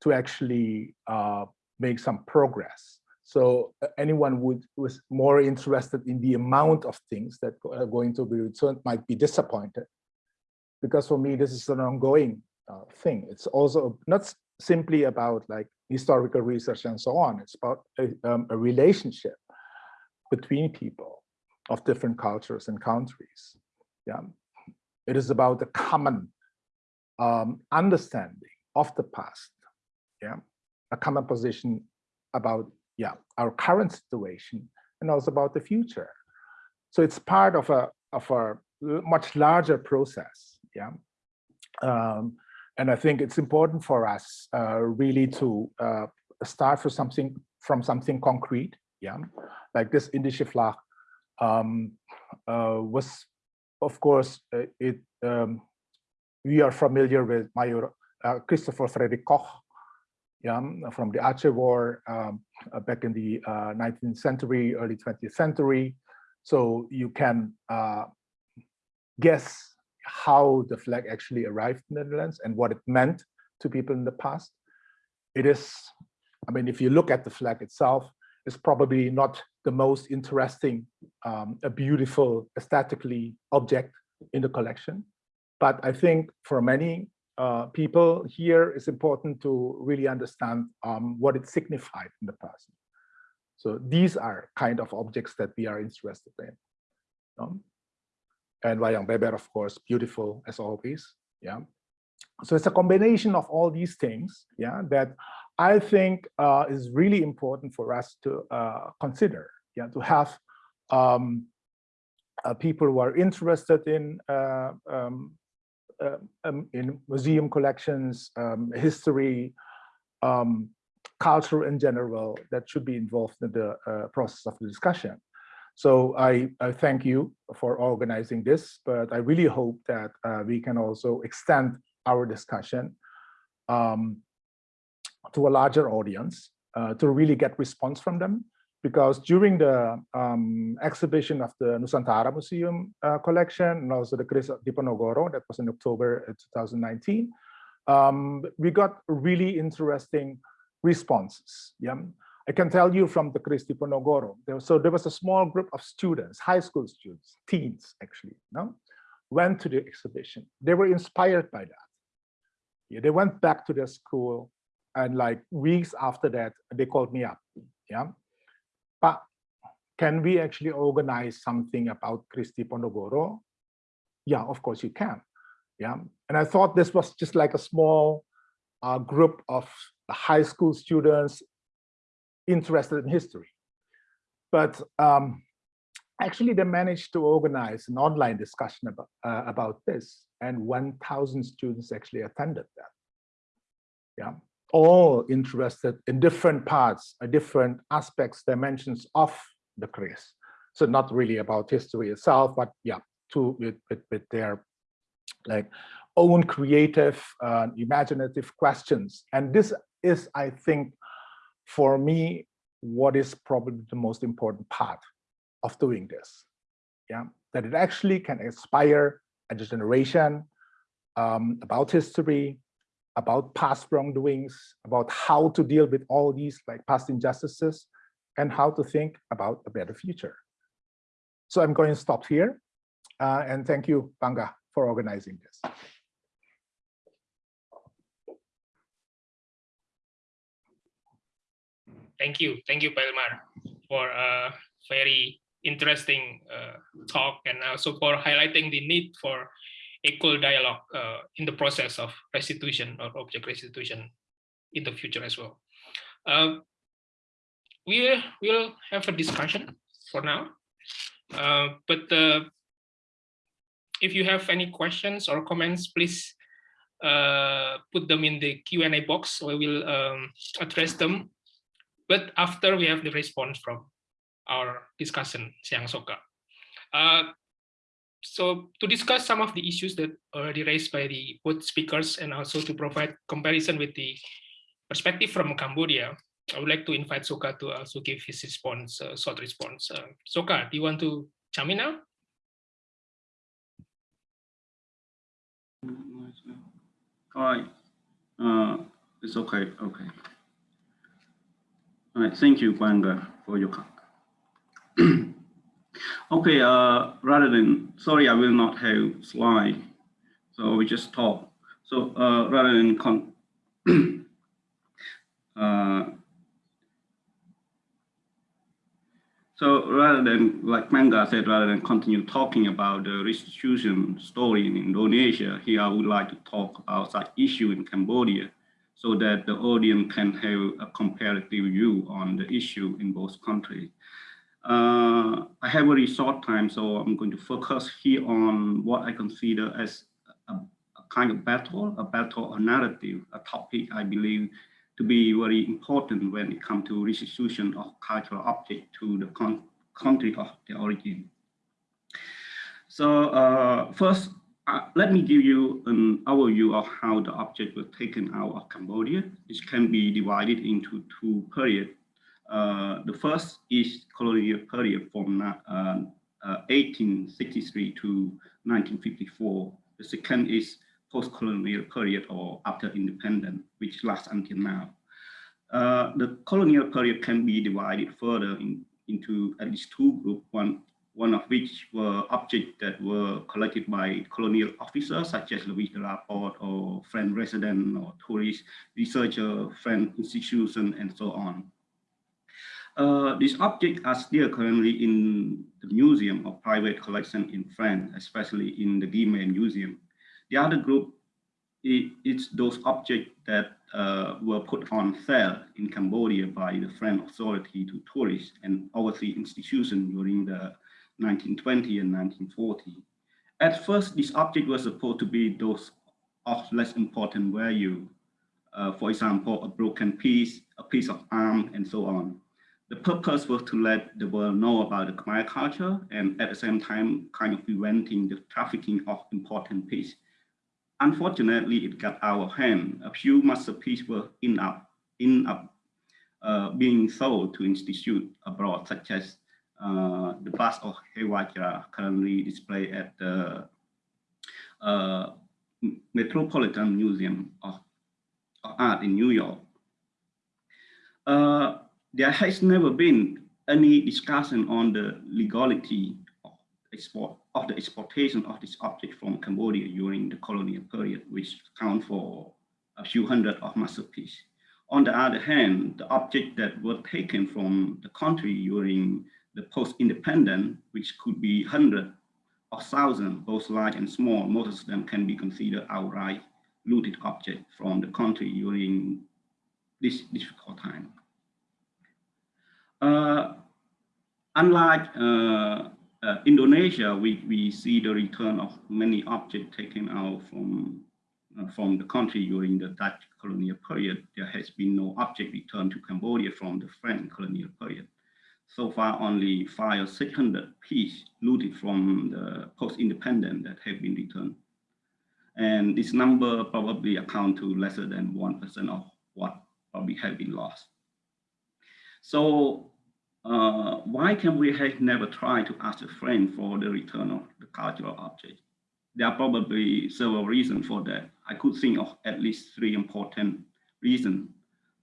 to actually uh, make some progress. So uh, anyone would was more interested in the amount of things that are going to be returned might be disappointed. Because for me, this is an ongoing uh, thing. It's also not simply about like historical research and so on. It's about a, um, a relationship between people of different cultures and countries. Yeah, it is about a common um, understanding of the past, yeah, a common position about yeah our current situation and also about the future. So it's part of a of a much larger process, yeah. Um, and I think it's important for us uh, really to uh, start for something from something concrete, yeah, like this Indische um, uh, was of course, uh, it um, we are familiar with Major uh, Christopher Frederick Koch, yeah, from the Aceh War um, uh, back in the 19th century, early 20th century. So you can guess how the flag actually arrived in the Netherlands and what it meant to people in the past. It is, I mean, if you look at the flag itself, it's probably not the most interesting, um, a beautiful, aesthetically object in the collection. But I think for many uh, people here, it's important to really understand um, what it signified in the past. So these are kind of objects that we are interested in. Um, and Wayang Beber, of course, beautiful as always. Yeah. So it's a combination of all these things, yeah, that I think uh, is really important for us to uh, consider, yeah, to have um, uh, people who are interested in uh, um, uh, um, in museum collections, um, history, um, culture in general that should be involved in the uh, process of the discussion. So I, I, thank you for organizing this, but I really hope that uh, we can also extend our discussion um, to a larger audience uh, to really get response from them because during the um, exhibition of the Nusantara Museum uh, collection and also the Kris Diponegoro that was in October uh, 2019, um, we got really interesting responses. Yeah, I can tell you from the Kris Diponegoro. There, so there was a small group of students, high school students, teens actually, no, went to the exhibition. They were inspired by that. Yeah, they went back to their school and like weeks after that, they called me up. Yeah, but can we actually organize something about Kris Diponegoro? Yeah, of course you can. Yeah, and I thought this was just like a small uh, group of high school students interested in history. But um, actually they managed to organize an online discussion about, uh, about this and 1000 students actually attended that. Yeah, all interested in different parts, uh, different aspects, dimensions of the Kris. So not really about history itself, but yeah, to with, with, with their like own creative, uh, imaginative questions. And this is, I think, for me, what is probably the most important part of doing this. Yeah, that it actually can inspire a generation um, about history, about past wrongdoings, about how to deal with all these like past injustices, and how to think about a better future. So I'm going to stop here. Uh, and thank you, Panggah, for organizing this. Thank you. Thank you, Hilmar, for a very interesting uh, talk and also for highlighting the need for equal dialogue uh, in the process of restitution or object restitution in the future as well. Uh, we will have a discussion for now, uh, but uh, if you have any questions or comments, please uh, put them in the Q&A box. We will um, address them but after we have the response from our discussion, Siang Soka. Uh, so to discuss some of the issues that already raised by the both speakers and also to provide comparison with the perspective from Cambodia, I would like to invite Soka to also give his response, uh, short response. Uh, Soka, do you want to chime in now? Right, uh, it's okay, okay. All right, thank you, Panggah, for your talk. Okay, uh, rather than, sorry, I will not have slide, so we just talk. So uh, rather than con uh, so rather than, like Panggah said, rather than continue talking about the restitution story in Indonesia, here I would like to talk about that issue in Cambodia so that the audience can have a comparative view on the issue in both countries. Uh, I have a very short time, so I'm going to focus here on what I consider as a, a kind of battle, a battle or narrative, a topic I believe to be very important when it comes to restitution of cultural object to the country of the origin. So uh, first, uh, let me give you an overview of how the object was taken out of Cambodia. It can be divided into two periods. Uh, the first is colonial period from uh, 1863 uh, to 1954. The second is post-colonial period or after independence, which lasts until now. Uh, the colonial period can be divided further in, into at least two groups. One one of which were objects that were collected by colonial officers such as Louis de la Porte or French resident or tourist researcher, French institution, and so on. Uh, these objects are still currently in the museum of private collection in France, especially in the Guimet Museum. The other group it's those objects that uh, were put on sale in Cambodia by the French authority to tourists and overseas institutions during the 1920 and 1940. At first, this object was supposed to be those of less important value. Uh, for example, a broken piece, a piece of arm, and so on. The purpose was to let the world know about the Khmer culture and at the same time kind of preventing the trafficking of important pieces. Unfortunately, it got out of hand. A few masterpieces were in up, in up, uh, being sold to institutes abroad, such as uh, the bust of Hevajra currently displayed at the uh, Metropolitan Museum of, of, Art in New York. Uh, there has never been any discussion on the legality of, export, of the exportation of this object from Cambodia during the colonial period, which account for a few hundred of masterpieces. On the other hand, the objects that were taken from the country during the post-independent, which could be hundred or thousand, both large and small, most of them can be considered outright looted objects from the country during this difficult time. Uh, unlike uh, uh, Indonesia, we, we see the return of many objects taken out from, uh, from the country during the Dutch colonial period. There has been no object returned to Cambodia from the French colonial period. So far, only five 600 pieces looted from the post-independent that have been returned. And this number probably account to lesser than 1% of what probably have been lost. So uh, why can we have never tried to ask a friend for the return of the cultural object? There are probably several reasons for that. I could think of at least three important reasons.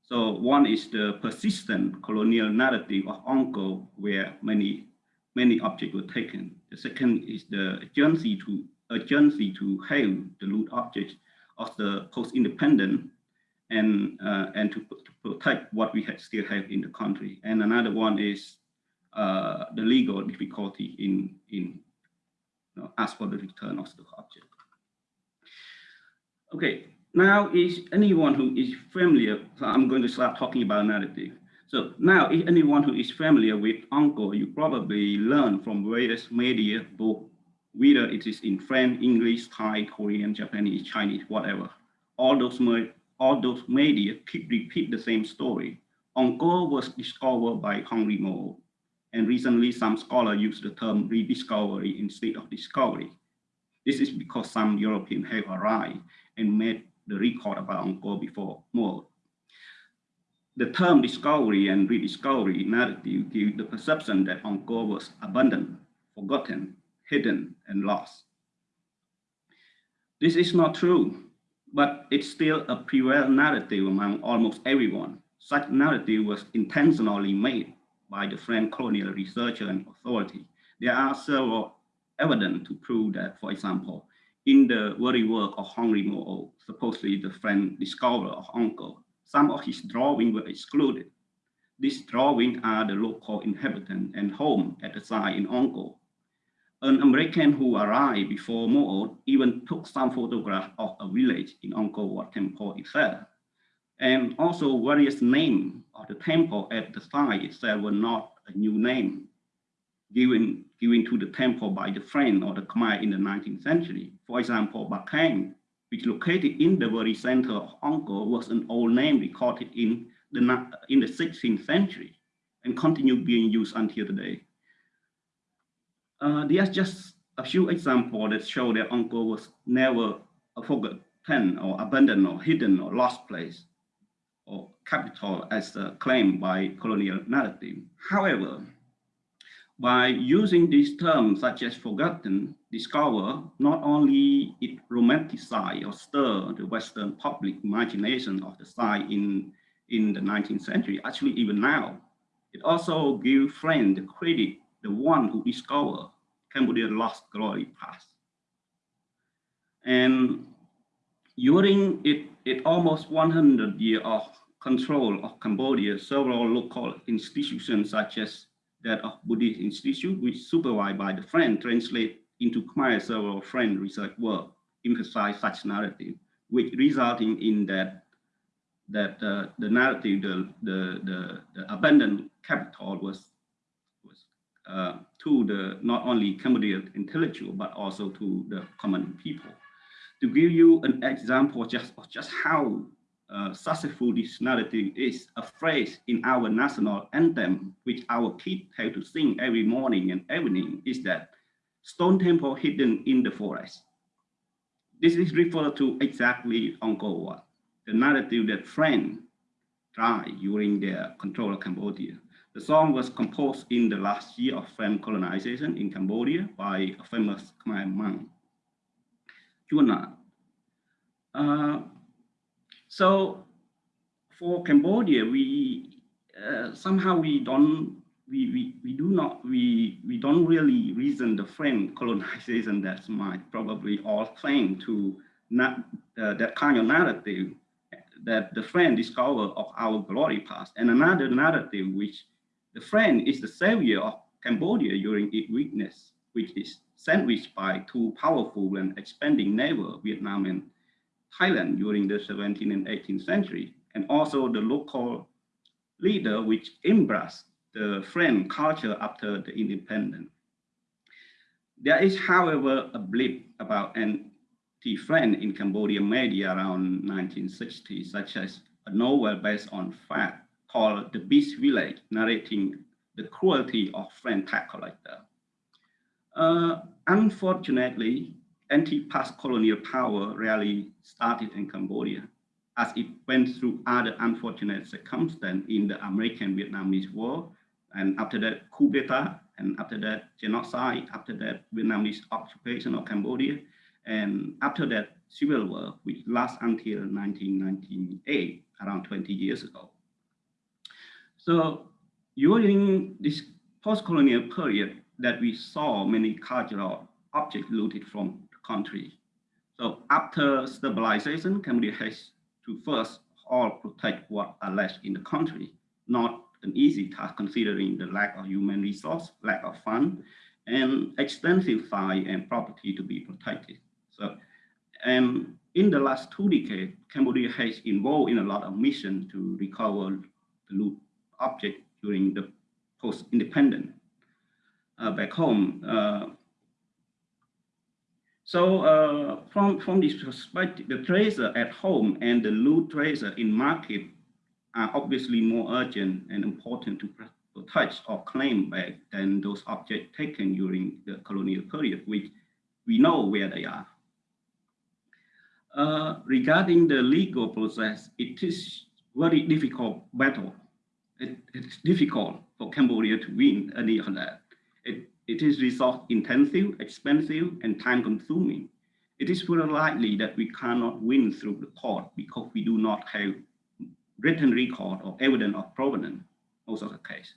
So one is the persistent colonial narrative of Angkor, where many many objects were taken. The second is the urgency to urgency to have the loot objects of the post-independent and uh, and to, to, protect what we have, still have in the country. And another one is uh, the legal difficulty in in you know, ask for the return of the object. Okay, now is anyone who is familiar, so I'm going to start talking about narrative. So now if anyone who is familiar with Angkor, you probably learn from various media, both whether it is in French, English, Thai, Korean, Japanese, Chinese, whatever. All those all those media keep repeat the same story. Angkor was discovered by Henri Mouhot, and recently some scholars use the term rediscovery instead of discovery. This is because some Europeans have arrived and made the record about Angkor before Mouhot. The term discovery and rediscovery narrative give the perception that Angkor was abandoned, forgotten, hidden, and lost. This is not true but it's still a prevalent narrative among almost everyone. Such narrative was intentionally made by the French colonial researcher and authority. There are several evidence to prove that, for example, in the very work of Henri Mouhot, supposedly the French discoverer of Angkor, some of his drawings were excluded. These drawings are the local inhabitant and home at the site in Angkor, an American who arrived before Mouhot even took some photograph of a village in Angkor Wat Temple itself. And also various names of the temple at the site itself were not a new name given, given to the temple by the French or the Khmer in the 19th century. For example, Bakheng, which located in the very center of Angkor, was an old name recorded in the, in the 16th century and continued being used until today. Uh, there's just a few examples that show that Angkor was never a forgotten or abandoned or hidden or lost place or capital as uh, claimed by colonial narrative. However, by using these terms such as forgotten, discover, not only it romanticize or stir the Western public imagination of the site in, in the 19th century, actually even now, it also gives friends the credit the one who discovered Cambodia's lost glory past. And during it, it almost 100 years of control of Cambodia, several local institutions such as that of Buddhist Institute, which supervised by the French, translate into Khmer several French research work, emphasize such narrative, which resulting in that that uh, the narrative, the, the, the, the abandoned capital was uh, to the not only Cambodian intellectual, but also to the common people. To give you an example just of just how uh, successful narrative is, a phrase in our national anthem, which our kids have to sing every morning and evening, is that stone temple hidden in the forest. This is referred to exactly Angkor Wat, the narrative that French tried during their control of Cambodia. The song was composed in the last year of French colonization in Cambodia by a famous Khmer monk, Chuon uh, so for Cambodia, we uh, somehow we don't we, we, we do not we we don't really reason the French colonization that's might probably all claim to not uh, that kind of narrative that the French discover of our glory past. And another narrative which the friend is the savior of Cambodia during its weakness, which is sandwiched by two powerful and expanding neighbor Vietnam and Thailand during the 17th and 18th century, and also the local leader which embraced the French culture after the independence. There is, however, a blip about anti-French in Cambodian media around 1960, such as a novel based on fact called The Beast Village, narrating the cruelty of French tax collector. Uh, unfortunately, anti-past colonial power rarely started in Cambodia, as it went through other unfortunate circumstances in the American-Vietnamese War, and after that, coup d'etat, and after that, genocide, after that, Vietnamese occupation of Cambodia, and after that, civil war, which lasts until 1998, around 20 years ago. So during this post-colonial period that we saw many cultural objects looted from country. So after stabilization, Cambodia has to first all protect what are left in the country, not an easy task considering the lack of human resource, lack of fund, and extensive fire and property to be protected. So, and in the last two decades, Cambodia has involved in a lot of missions to recover the loot object during the post-independent uh, back home. Uh, so uh, from, from this perspective, the tracer at home and the loot tracer in market are obviously more urgent and important to touch or claim back than those objects taken during the colonial period, which we know where they are. Uh, regarding the legal process, it is very difficult battle. It, it's difficult for Cambodia to win any of that. It, is resource intensive, expensive, and time consuming. It is very likely that we cannot win through the court because we do not have written record or evidence of provenance, most of the case.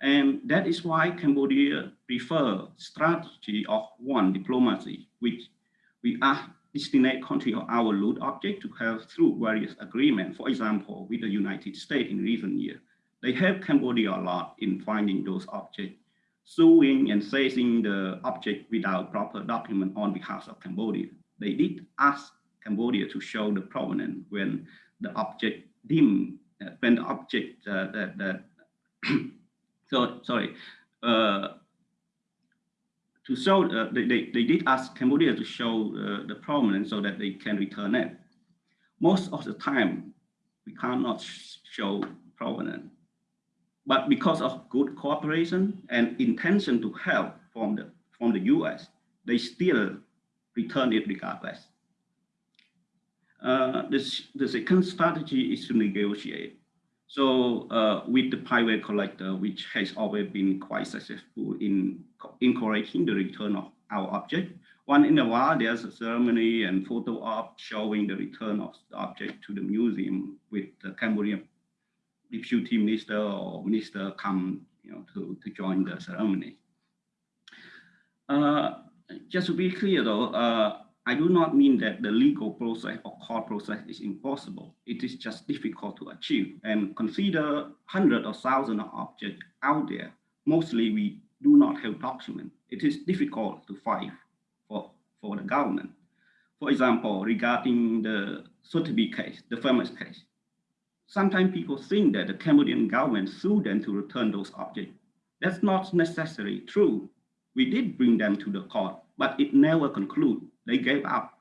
And that is why Cambodia prefer strategy of one diplomacy, which we ask destinate country or our loot object to have through various agreements, for example, with the United States in recent years. They help Cambodia a lot in finding those objects suing and seizing the object without proper document on behalf of Cambodia. They did ask Cambodia to show the provenance when the object deemed, uh, when the object uh, that, that so sorry, uh, to show, uh, they, they, they did ask Cambodia to show uh, the provenance so that they can return it. Most of the time, we cannot show provenance. But because of good cooperation and intention to help from the, from the US, they still return it regardless. Uh, this, the second strategy is to negotiate. So uh, with the private collector, which has always been quite successful in encouraging the return of our object, one in a while there's a ceremony and photo op showing the return of the object to the museum with the Cambodian deputy minister or minister come you know, to, to join the ceremony. Uh, just to be clear though, uh, I do not mean that the legal process or court process is impossible. It is just difficult to achieve and consider hundreds or thousands of objects out there. Mostly we do not have documents. It is difficult to fight for, for the government. For example, regarding the Sotheby case, the famous case, sometimes people think that the Cambodian government sued them to return those objects. That's not necessarily true. We did bring them to the court, but it never concluded. They gave up.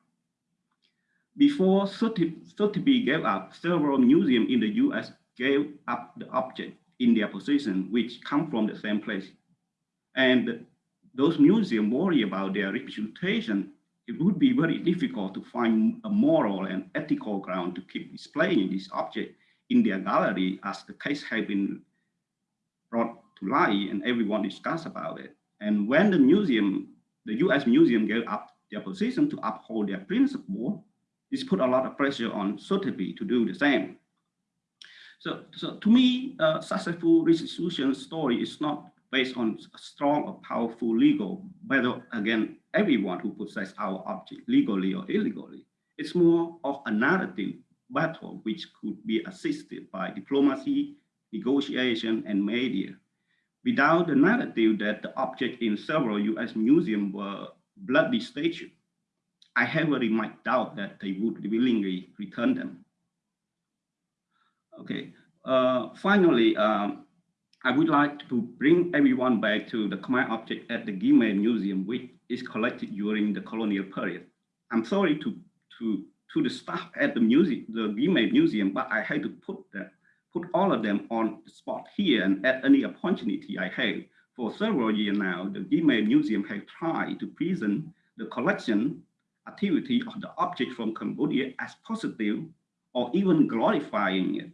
Before Sotheby gave up, several museums in the US gave up the object in their possession, which come from the same place. And those museums worry about their reputation. It would be very difficult to find a moral and ethical ground to keep displaying this object in their gallery as the case had been brought to light and everyone discussed about it. And when the museum, the US museum gave up their position to uphold their principle, this put a lot of pressure on Sotheby to do the same. So, so to me, a successful restitution story is not based on a strong or powerful legal battle against everyone who possesses our object legally or illegally. It's more of a narrative battle which could be assisted by diplomacy, negotiation, and media. without the narrative that the objects in several US museums were bloody statues, I heavily might doubt that they would willingly return them. Okay, uh, finally, um, I would like to bring everyone back to the Khmer object at the Guimet Museum, which is collected during the colonial period. I'm sorry to, to, to the staff at the museum, the Guimet Museum, but I had to put that, put all of them on the spot here and at any opportunity I had. For several years now, the Guimet Museum has tried to present the collection activity of the object from Cambodia as positive or even glorifying it,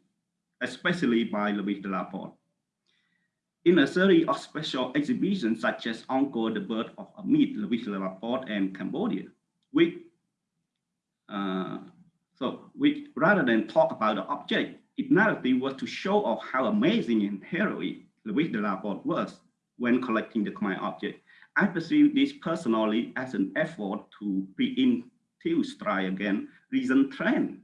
especially by Louis Delaporte. In a series of special exhibitions such as Angkor the Birth of a Louis Delaporte and Cambodia, which, Uh, so which rather than talk about the object, its narrative was to show off how amazing and heroic Louis Delaporte was when collecting the Khmer object I perceive this personally as an effort to pre-induce try again recent trend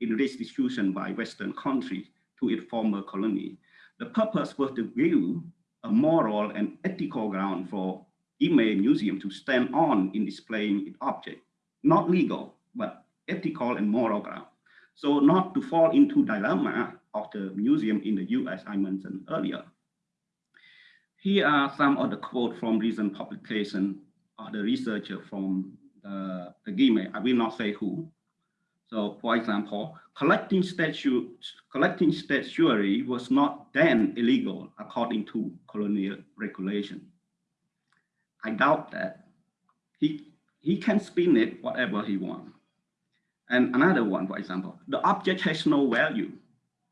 in restitution by Western countries to its former colony. The purpose was to give a moral and ethical ground for Guimet Museum to stand on in displaying its object, not legal, but ethical and moral ground. So not to fall into dilemma of the museum in the US I mentioned earlier. Here are some of the quotes from recent publication of the researcher from the, Guimet. I will not say who. So for example, collecting statue, collecting statuary was not then illegal according to colonial regulation. I doubt that. He, he can spin it whatever he wants. And another one, for example, the object has no value.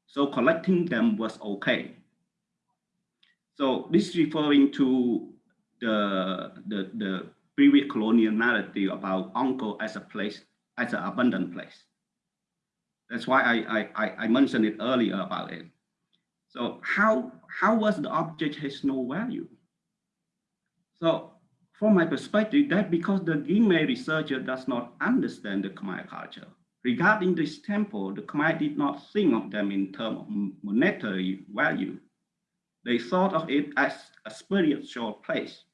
So collecting them was okay. So this is referring to the, the, the previous colonial narrative about Angkor as a place, as an abundant place. That's why I, I, I mentioned it earlier about it. So how, how was the object has no value? So from my perspective, that because the Guimet researcher does not understand the Khmer culture. Regarding this temple, the Khmer did not think of them in terms of monetary value, they thought of it as a spiritual place,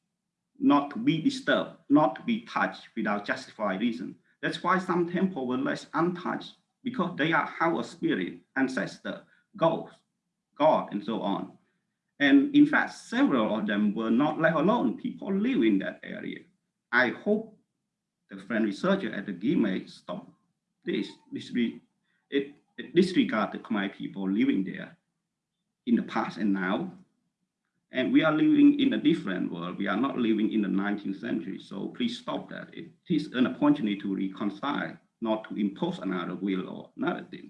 not to be disturbed, not to be touched without justified reason. That's why some temples were left untouched because they are how a spirit, ancestor, ghost, God, and so on. And in fact, several of them were not left alone. People live in that area. I hope the French researcher at the Guimet stop this, this it, it the Khmer people living there in the past and now. And we are living in a different world. We are not living in the 19th century. So please stop that. It is an opportunity to reconcile, not to impose another will or narrative.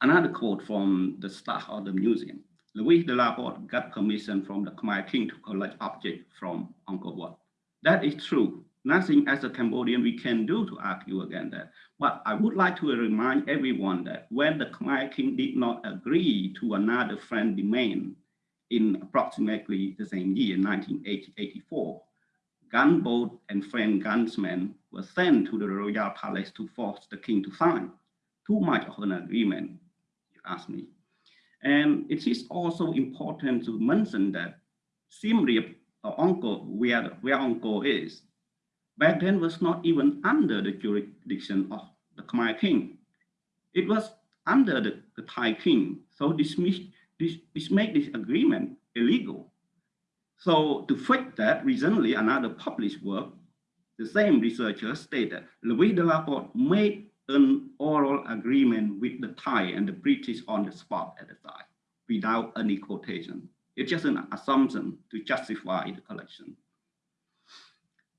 Another quote from the staff of the museum. Louis Delaporte got permission from the Khmer king to collect objects from Angkor Wat. That is true. Nothing as a Cambodian we can do to argue against that. But I would like to remind everyone that when the Khmer king did not agree to another French demand in approximately the same year, 1984, gunboat and French gunsmen were sent to the royal palace to force the king to sign. Too much of an agreement, you ask me. And it is also important to mention that Siem Reap, or Angkor, where, where Angkor is, back then was not even under the jurisdiction of the Khmer king. It was under the, the Thai king. So this, this, this made this agreement illegal. So to fix that, recently another published work, the same researcher stated Louis Delaporte made an oral agreement with the Thai and the British on the spot at the time without any quotation. It's just an assumption to justify the collection.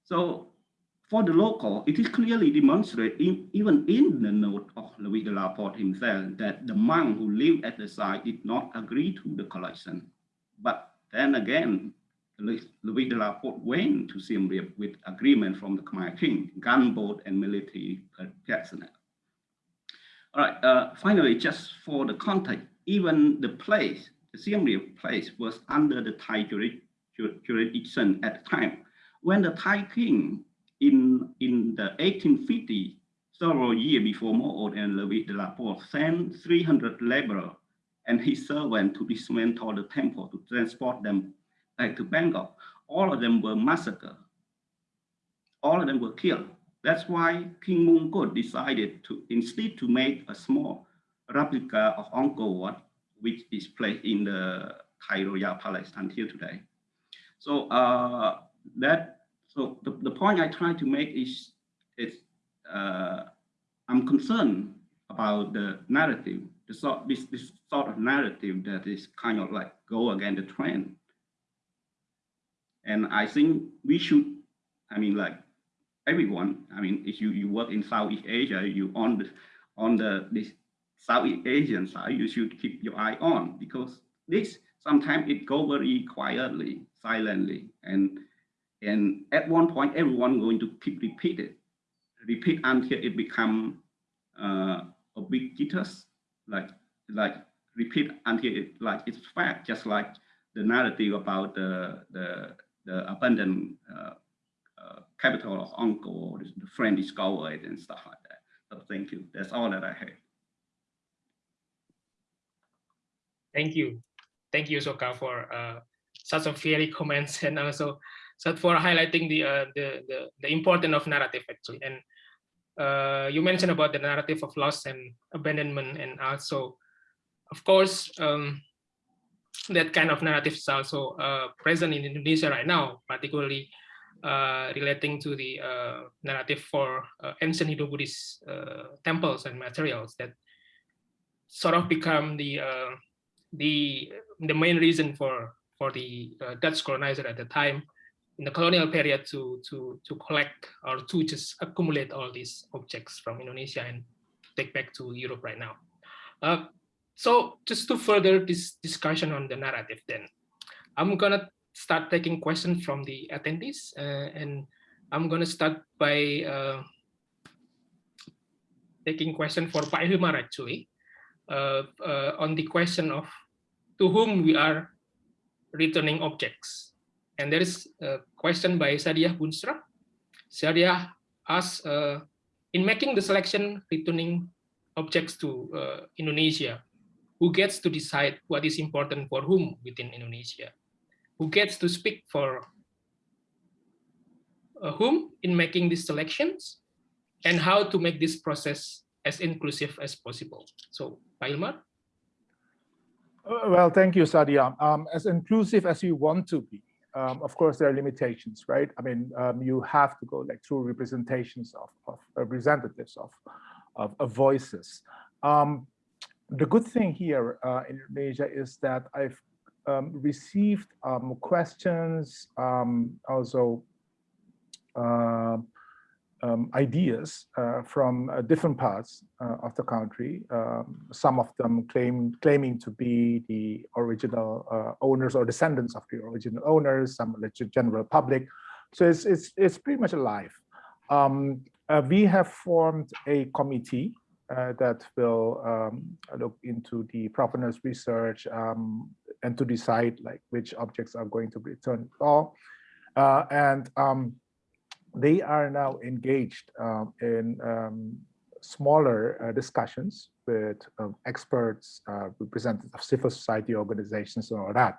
So for the local, it is clearly demonstrated in, even in the note of Louis Delaporte himself that the monk who lived at the site did not agree to the collection. But then again, Louis Delaporte went to Siem Reap with agreement from the Khmer King, gunboat and military personnel. All right, uh, finally, just for the context, even the place, the Siem place was under the Thai jurisdiction at the time. When the Thai king in, in the 1850, several years before Mouhot and Louis Delaporte sent 300 laborers and his servant to dismantle the temple to transport them back to Bangkok. All of them were massacred. All of them were killed. That's why King Mongkut decided to instead to make a small replica of Angkor Wat, which is placed in the Thai Palace until today. So uh, that so the, the point I try to make is is uh, I'm concerned about the narrative, the sort this this sort of narrative that is kind of like go against the trend. And I think we should, I mean, like everyone, I mean, if you, you work in Southeast Asia, you on the on the this Southeast Asian side, you should keep your eye on because this sometimes it go very quietly, silently, and and at one point everyone going to keep repeat it, repeat until it become uh, ubiquitous, like like repeat until it like it's fact, just like the narrative about the the the uh, uh, capital of Angkor, the French discovered and stuff like that. So thank you. That's all that I have. Thank you. Thank you, Soka, for uh, such a very comments and also so for highlighting the, uh, the, the, the importance of narrative actually. And uh, you mentioned about the narrative of loss and abandonment and also, of course, um, that kind of narrative is also uh, present in Indonesia right now, particularly relating to the uh, narrative for uh, ancient Hindu-Buddhist uh, temples and materials that sort of become the uh, the the main reason for for the Dutch colonizer at the time in the colonial period to to to collect or to just accumulate all these objects from Indonesia and take back to Europe right now. Uh, So just to further this discussion on the narrative then, I'm gonna start taking questions from the attendees uh, and I'm gonna start by uh, taking question for Pak Hilmar actually uh, on the question of to whom we are returning objects. And there is a question by Sadia Boonstra. Sadia asks, uh, in making the selection returning objects to uh, Indonesia, who gets to decide what is important for whom within Indonesia, who gets to speak for uh, whom in making these selections, and how to make this process as inclusive as possible. So, Pailmar? Uh, well, thank you, Sadia. Um, as inclusive as you want to be, um, of course, there are limitations, right? I mean, um, you have to go like through representations of, of representatives of, of, of voices. Um, the good thing here uh, in Indonesia is that I've um, received um, questions, um, also uh, ideas uh, from uh, different parts uh, of the country. Um, some of them claim claiming to be the original uh, owners or descendants of the original owners, some the general public. So it's it's it's pretty much alive. Um, we have formed a committee uh, that will um, look into the provenance research um, and to decide like which objects are going to be returned all. Uh, and um, they are now engaged um, in um, smaller uh, discussions with um, experts, uh, representatives of civil society organizations and all that.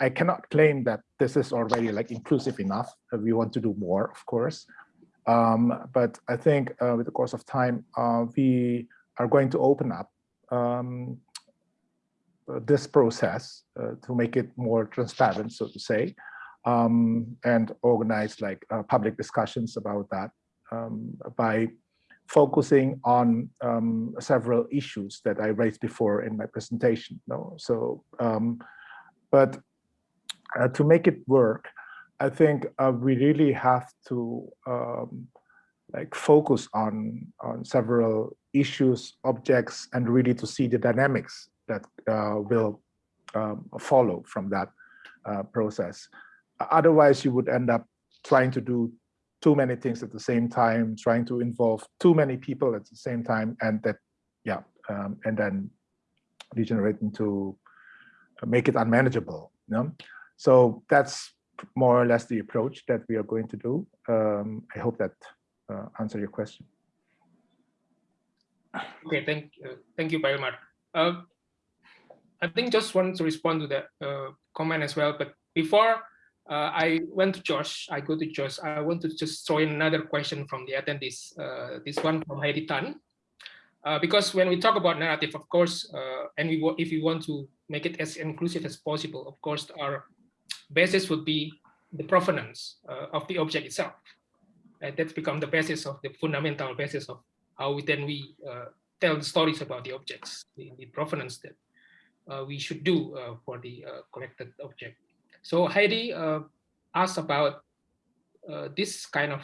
I cannot claim that this is already like inclusive enough. we want to do more, of course. Um, but I think uh, with the course of time, uh, we are going to open up um, this process uh, to make it more transparent, so to say, um, and organize like uh, public discussions about that um, by focusing on um, several issues that I raised before in my presentation. No? So, um, but uh, to make it work, I think uh, we really have to um, like focus on on several issues, objects, and really to see the dynamics that uh, will um, follow from that uh, process. Otherwise, you would end up trying to do too many things at the same time, trying to involve too many people at the same time, and that, yeah, um, and then degenerate into uh, make it unmanageable. You know? So that's more or less the approach that we are going to do. Um, I hope that uh, answer your question. Okay, thank you, thank you, Pak Uh, I think just wanted to respond to that uh, comment as well. But before uh, I went to Jos, I go to Jos. I want to just throw in another question from the attendees. Uh, this one from Heidi Tan. Uh, because when we talk about narrative, of course, uh, and we if we want to make it as inclusive as possible, of course, our basis would be the provenance uh, of the object itself. And that's become the basis of the fundamental basis of how we then we tell the stories about the objects, the, the provenance that we should do uh, for the uh, collected object. So Heidi uh, asked about this kind of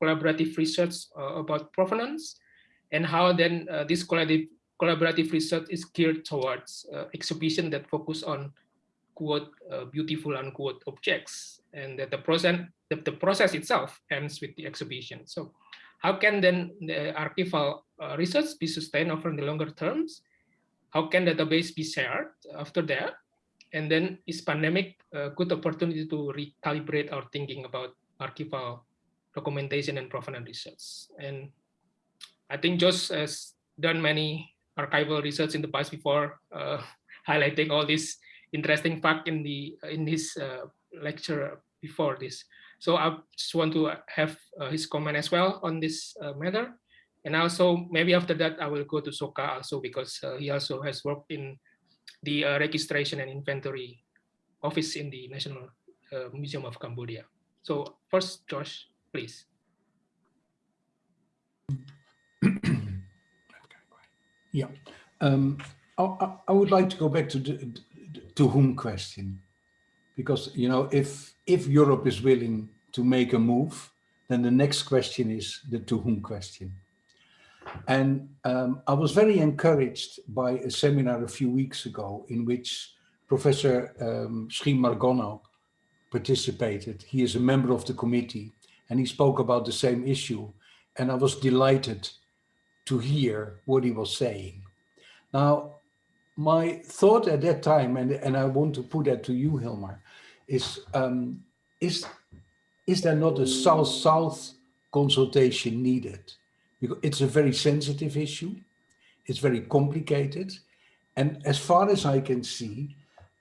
collaborative research about provenance and how then this collaborative, collaborative research is geared towards exhibition that focus on quote beautiful unquote objects and that the process the, the process itself ends with the exhibition. So how can then the archival uh, research be sustained over the longer terms? How can database be shared after that? And then is pandemic a good opportunity to recalibrate our thinking about archival documentation and provenance research? And I think Jos has done many archival research in the past before, uh, highlighting all these interesting fact in the in his uh, lecture before this. So I just want to have uh, his comment as well on this uh, matter. And also maybe after that, I will go to Soka also because uh, he also has worked in the uh, registration and inventory office in the National uh, Museum of Cambodia. So first, Jos, please. yeah, um, I, I, would like to go back to the to whom question because you know if if Europe is willing to make a move, then the next question is the to whom question. And um, I was very encouraged by a seminar a few weeks ago in which Professor um, Margono participated. He is a member of the committee and he spoke about the same issue. And I was delighted to hear what he was saying. Now, my thought at that time, and, and I want to put that to you, Hilmar, is, um, is, is there not a South-South consultation needed? Because it's a very sensitive issue. It's very complicated. And as far as I can see,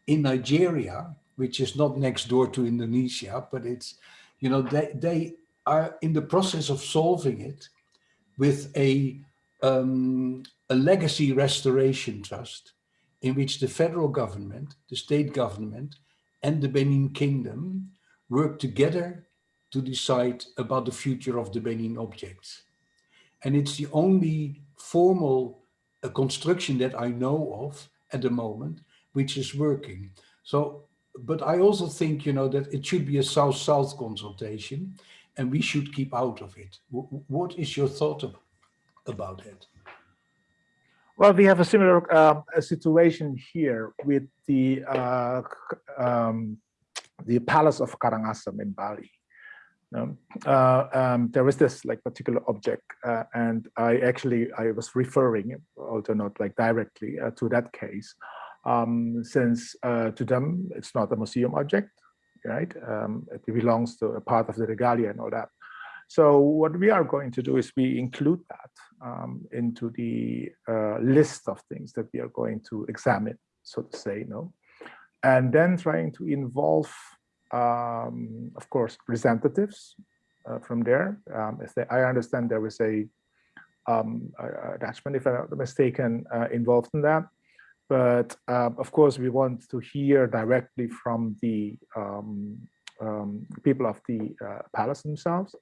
in Nigeria, which is not next door to Indonesia, but it's, you know, they, they are in the process of solving it with a, um, a legacy restoration trust in which the federal government, the state government, and the Benin Kingdom work together to decide about the future of the Benin objects. And it's the only formal uh, construction that I know of at the moment, which is working. So, but I also think, you know, that it should be a South-South consultation and we should keep out of it. W what is your thought about it? Well, we have a similar uh, situation here with the uh, um, the Palace of Karangasem in Bali. Um, uh, um, there is this like particular object, uh, and I actually I was referring, although not like directly, uh, to that case, um, since uh, to them it's not a museum object, right? Um, it belongs to a part of the regalia and all that. So what we are going to do is we include that um, into the uh, list of things that we are going to examine, so to say, no, and then trying to involve, um, of course, representatives uh, from there. Um, they, I understand there was a um, attachment, if I'm not mistaken, uh, involved in that. But uh, of course, we want to hear directly from the um, um, people of the uh, palace themselves,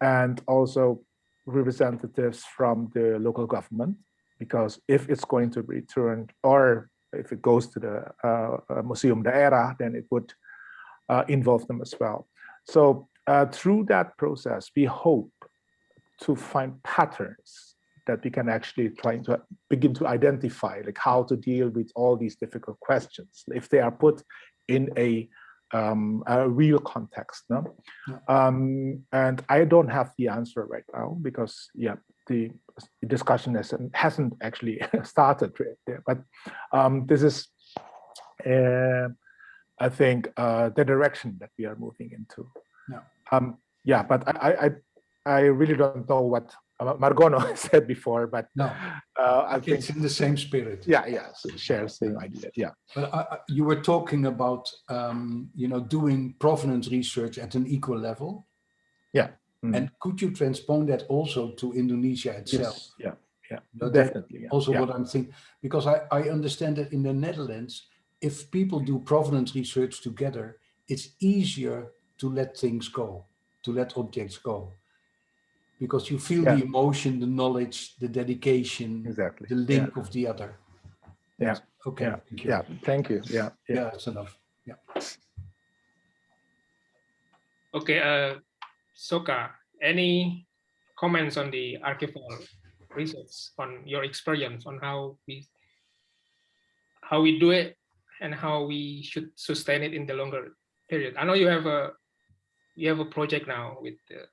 and also representatives from the local government, because if it's going to be returned or if it goes to the uh, uh Museum Daerah, then it would uh, involve them as well. So uh, through that process, we hope to find patterns that we can actually try to begin to identify, like how to deal with all these difficult questions. If they are put in a um, a real context. No? Um, and I don't have the answer right now because, yeah, the discussion hasn't, hasn't actually started there. But um, this is, uh, I think, uh, the direction that we are moving into. Yeah. Um, yeah, but I, I, I really don't know what uh, Margono said before, but No, uh, I think, it's in the same spirit. yeah, yeah, so share same idea. Yeah. But I- you were talking about, um, you know, doing provenance research at an equal level. Yeah. Mm. And could you transpose that also to Indonesia itself? Yes. Yeah. Yeah. No, Definitely. Yeah. Also yeah. what I'm thinking, because I, I understand that in the Netherlands, if people do provenance research together, it's easier to let things go, to let objects go. Because you feel the emotion, the knowledge, the dedication, Exactly. the Yeah. link of the other. Yeah. Okay, Yeah. thank you. Yeah. Thank you. Yeah. Yeah. Yeah, that's enough. Yeah. Okay, uh, Soka, any comments on the archival research on your experience on how we how we do it and how we should sustain it in the longer period? I know you have a you have a project now with uh,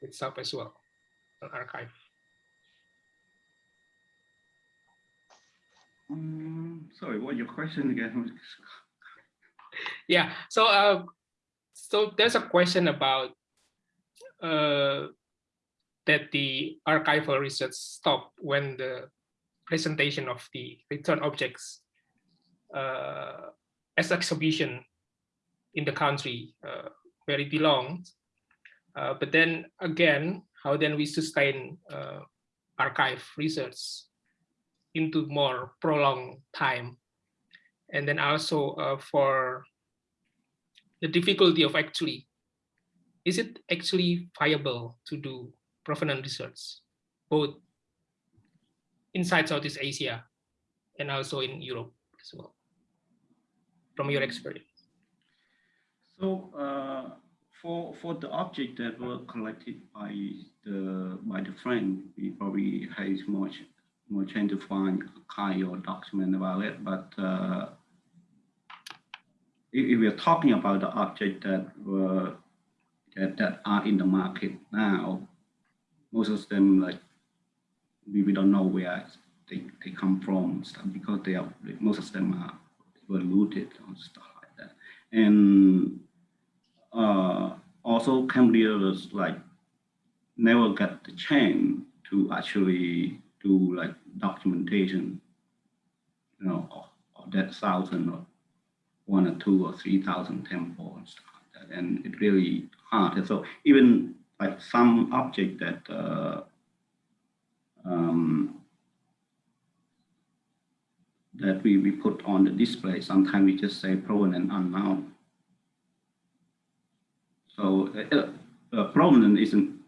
with SAP as well, an archive. Um, sorry, what your question again? Yeah. So uh, so there's a question about uh, that the archival research stopped when the presentation of the return objects as exhibition in the country uh, where it belongs. Uh, but then again, how then we sustain uh, archive research into more prolonged time and then also uh, for the difficulty of actually, is it actually viable to do provenance research, both inside Southeast Asia and also in Europe as well, from your experience? So uh, for for the object that were collected by the by the friend, we probably has much more chance to find archive or document about it. But uh, if, if we are talking about the object that were that, that are in the market now, most of them like we, we don't know where they, they come from because they are most of them are were looted and stuff like that. And uh, also Cambodia was like never got the chance to actually do like documentation, you know, of, of that thousand or one or two or three thousand temple and stuff like that. And it really hard. And so even like some object that uh, um, that we, we put on the display, sometimes we just say provenance unknown. So uh, uh, provenance isn't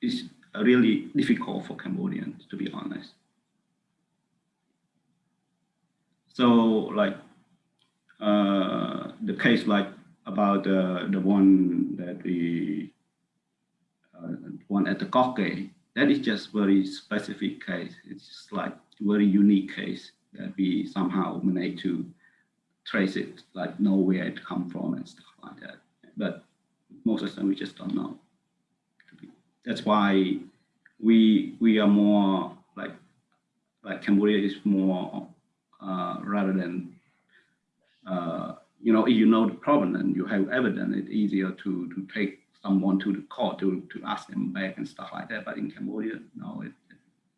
is really difficult for Cambodians, to be honest. So like uh, the case like about the the one that we uh, one at the Koh Ker, that is just very specific case. It's just like very unique case that we somehow manage to trace it, like know where it come from and stuff like that. But most of them we just don't know. That's why we we are more like like Cambodia is more uh, rather than uh, you know if you know the problem and you have evidence, it's easier to to take someone to the court to to ask them back and stuff like that. But in Cambodia, no, it,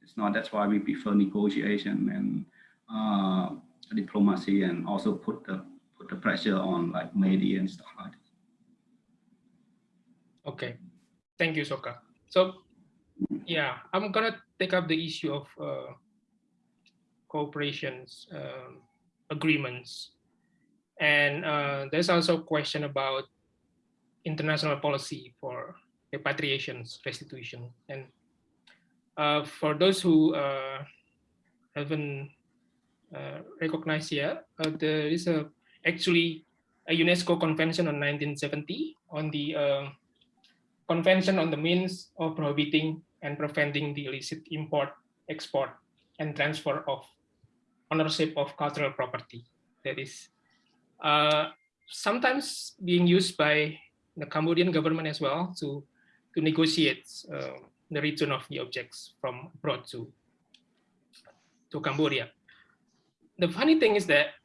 it's not. That's why we prefer negotiation and uh, diplomacy and also put the put the pressure on like media and stuff like that. Okay, thank you, Soka. So, yeah, I'm gonna take up the issue of uh, cooperations um, agreements, and uh, there's also a question about international policy for repatriations, restitution, and uh, for those who uh, haven't recognized yet, uh, there is a actually a UNESCO convention on 1970 on the uh, Convention on the Means of Prohibiting and Preventing the Illicit Import, Export, and Transfer of Ownership of Cultural Property. That is uh, sometimes being used by the Cambodian government as well to, to negotiate uh, the return of the objects from abroad to, to Cambodia. The funny thing is that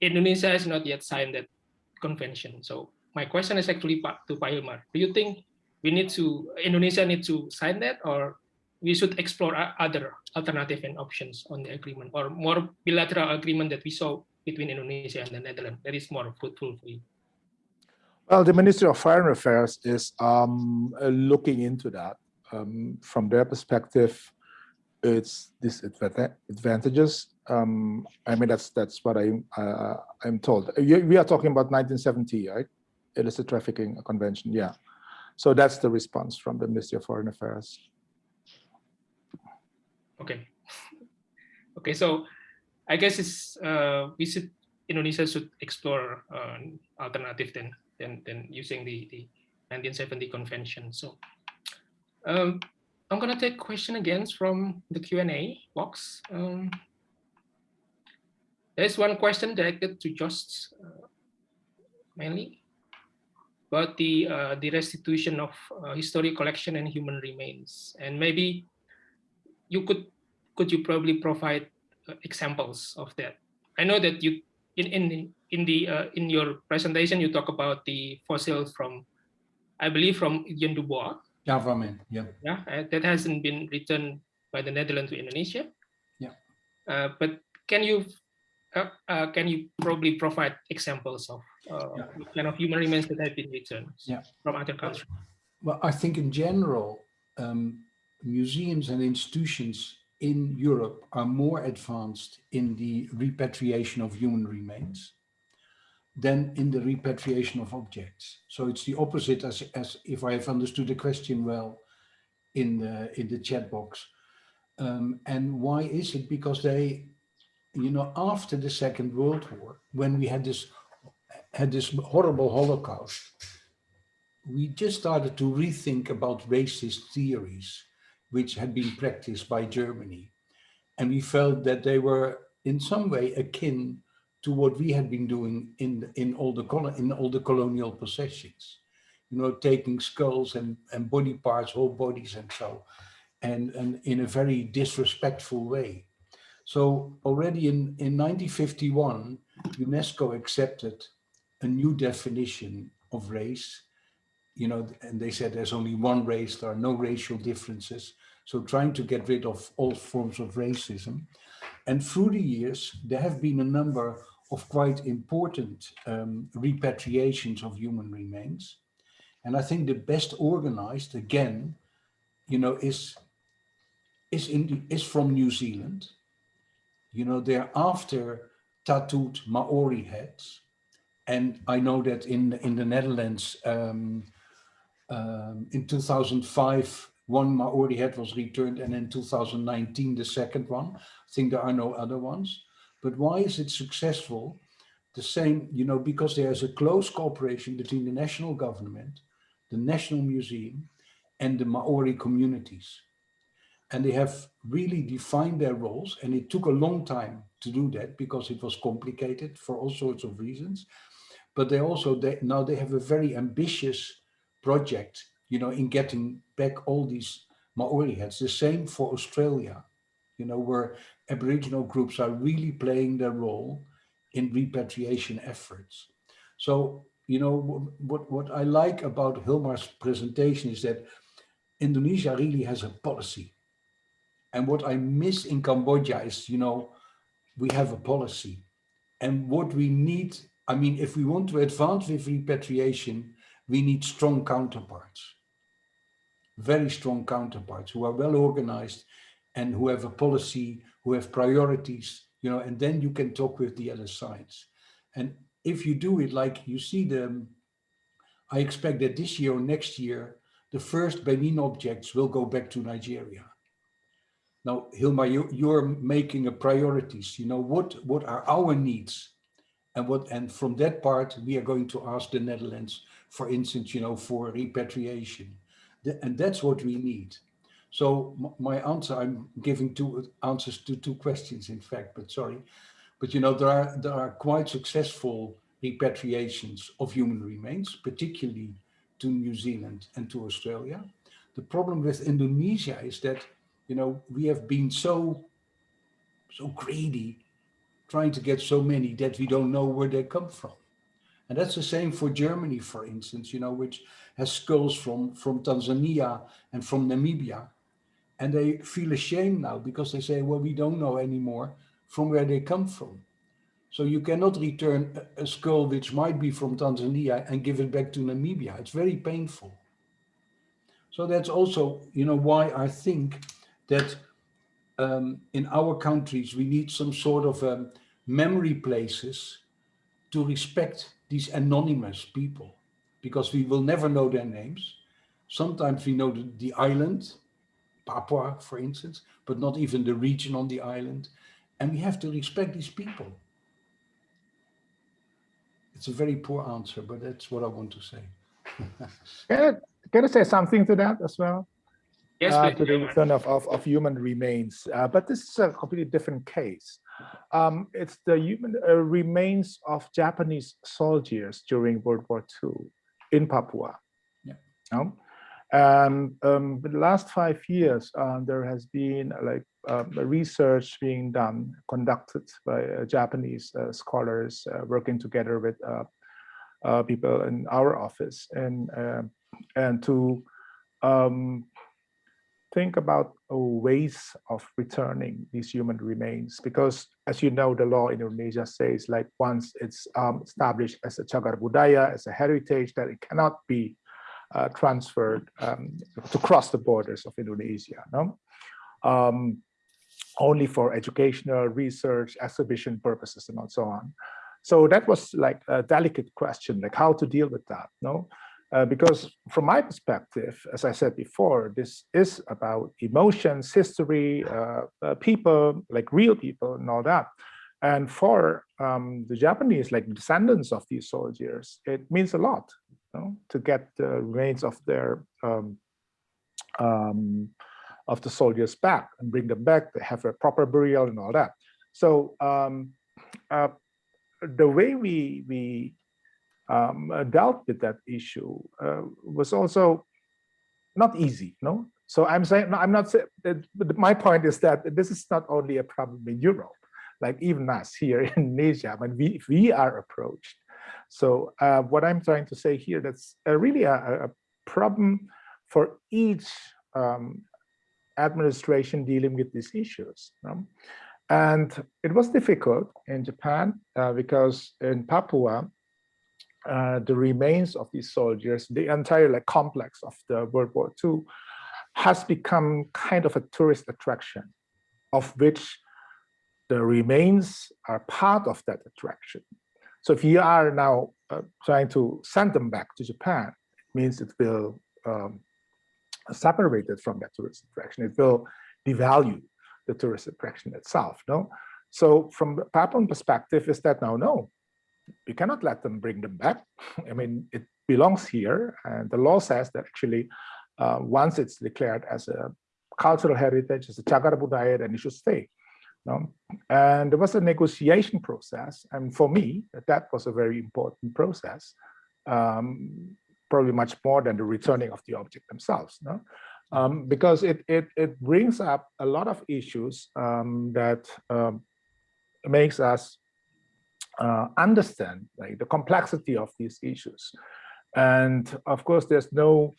Indonesia has not yet signed that convention. So my question is actually to Pak Hilmar. Do you think we need to Indonesia need to sign that, or we should explore other alternative and options on the agreement or more bilateral agreement that we saw between Indonesia and the Netherlands that is more fruitful for you? Well, the Ministry of Foreign Affairs is um, looking into that. Um, from their perspective, it's disadvantages. Um, I mean, that's that's what I uh, I'm told. We are talking about 1970, right? Illicit trafficking convention. Yeah. So that's the response from the Ministry of Foreign Affairs. Okay. Okay, so I guess it's uh, we should Indonesia should explore uh, alternative than than than using the the 1970 convention. So um, I'm gonna take question again from the Q and A box. Um, there's one question directed to Jos uh, mainly about the uh, the restitution of uh, history collection and human remains, and maybe you could could you probably provide uh, examples of that? I know that you in in in the uh, in your presentation you talk about the fossils from, I believe from Jan Dubois. Government, yeah. Yeah, uh, that hasn't been returned by the Netherlands to Indonesia. Yeah. Uh, but can you uh, can you probably provide examples of uh, Yeah. kind of human remains that have been returned Yeah. from other countries? Well, I think in general, um, museums and institutions in Europe are more advanced in the repatriation of human remains than in the repatriation of objects. So it's the opposite as, as if I have understood the question well in the, in the chat box. Um, and why is it? Because they, you know, after the Second World War, when we had this, had this horrible Holocaust, we just started to rethink about racist theories which had been practiced by Germany. And we felt that they were in some way akin to what we had been doing in, in, all, the, in all the colonial possessions. You know, taking skulls and, and body parts, whole bodies and so, and, and in a very disrespectful way. So already in, in 1951, UNESCO accepted a new definition of race you know, and they said there's only one race, there are no racial differences. So trying to get rid of all forms of racism. And through the years, there have been a number of quite important um, repatriations of human remains. And I think the best organized, again, you know, is, is, in is from New Zealand. You know, they're after tattooed Maori heads. And I know that in, in the Netherlands, um, um, in 2005, one Maori head was returned, and in 2019, the second one. I think there are no other ones. But why is it successful? The same, you know, because there is a close cooperation between the national government, the National Museum, and the Maori communities. And they have really defined their roles, and it took a long time to do that because it was complicated for all sorts of reasons. But they also, they, now they have a very ambitious project, you know, in getting back all these Maori heads. The same for Australia, you know, where Aboriginal groups are really playing their role in repatriation efforts. So, you know, what, what I like about Hilmar's presentation is that Indonesia really has a policy. And what I miss in Cambodia is, you know, we have a policy. And what we need, I mean, if we want to advance with repatriation, we need strong counterparts, very strong counterparts who are well organized and who have a policy, who have priorities, you know, and then you can talk with the other sides. And if you do it like you see them, I expect that this year or next year, the first Benin objects will go back to Nigeria. Now, Hilma, you, you're making a priorities, you know, what, what are our needs? And what, and from that part, we are going to ask the Netherlands, for instance, you know, for repatriation. The, and that's what we need. So my answer, I'm giving two answers to two questions, in fact, but sorry. But, you know, there are, there are quite successful repatriations of human remains, particularly to New Zealand and to Australia. The problem with Indonesia is that, you know, we have been so, so greedy trying to get so many that we don't know where they come from. And that's the same for Germany, for instance, you know, which has skulls from, from Tanzania and from Namibia. And they feel ashamed now because they say, well, we don't know anymore from where they come from. So you cannot return a, a skull which might be from Tanzania and give it back to Namibia. It's very painful. So that's also, you know, why I think that um, in our countries, we need some sort of um, memory places to respect these anonymous people because we will never know their names. Sometimes we know the, the island, Papua, for instance, but not even the region on the island. And we have to respect these people. It's a very poor answer, but that's what I want to say. Can I, can I say something to that as well? Yes, uh, to the return of, of, of human remains, uh, but this is a completely different case. Um, it's the human uh, remains of Japanese soldiers during World War II in Papua. Yeah. Um, and um, the last five years, uh, there has been like um, research being done, conducted by uh, Japanese uh, scholars uh, working together with uh, people in our office, and and to um, think about ways of returning these human remains because as you know the law in indonesia says like once it's um, established as a cagar budaya as a heritage that it cannot be uh, transferred um, to cross the borders of indonesia no? Um, only for educational research exhibition purposes and so on. So that was like a delicate question like how to deal with that no uh, because from my perspective, as I said before, this is about emotions, history, uh, uh, people, like real people and all that. And for um, the Japanese, like descendants of these soldiers, it means a lot you know, to get the remains of their um, um, of the soldiers back and bring them back. They have a proper burial and all that. So um, uh, the way we we um, dealt with that issue uh, was also not easy. No, so I'm saying no, I'm not saying. My point is that this is not only a problem in Europe, like even us here in Asia, when we we are approached. So uh, what I'm trying to say here, that's really a, a, problem for each um, administration dealing with these issues. No? And it was difficult in Japan uh, because in Papua, uh, the remains of these soldiers, the entire like complex of the World War II has become kind of a tourist attraction of which the remains are part of that attraction. So if you are now uh, trying to send them back to Japan, it means it will um, separate it from that tourist attraction. It will devalue the tourist attraction itself. No, so from the Papuan perspective, is that now no, we cannot let them bring them back. I mean, it belongs here, and the law says that actually, uh, once it's declared as a cultural heritage, as a cagar budaya, then it should stay. No? And there was a negotiation process, and for me, that was a very important process, um, probably much more than the returning of the object themselves. No? Um, because it, it, it brings up a lot of issues um, that um, makes us uh, understand like the complexity of these issues. And of course, there's no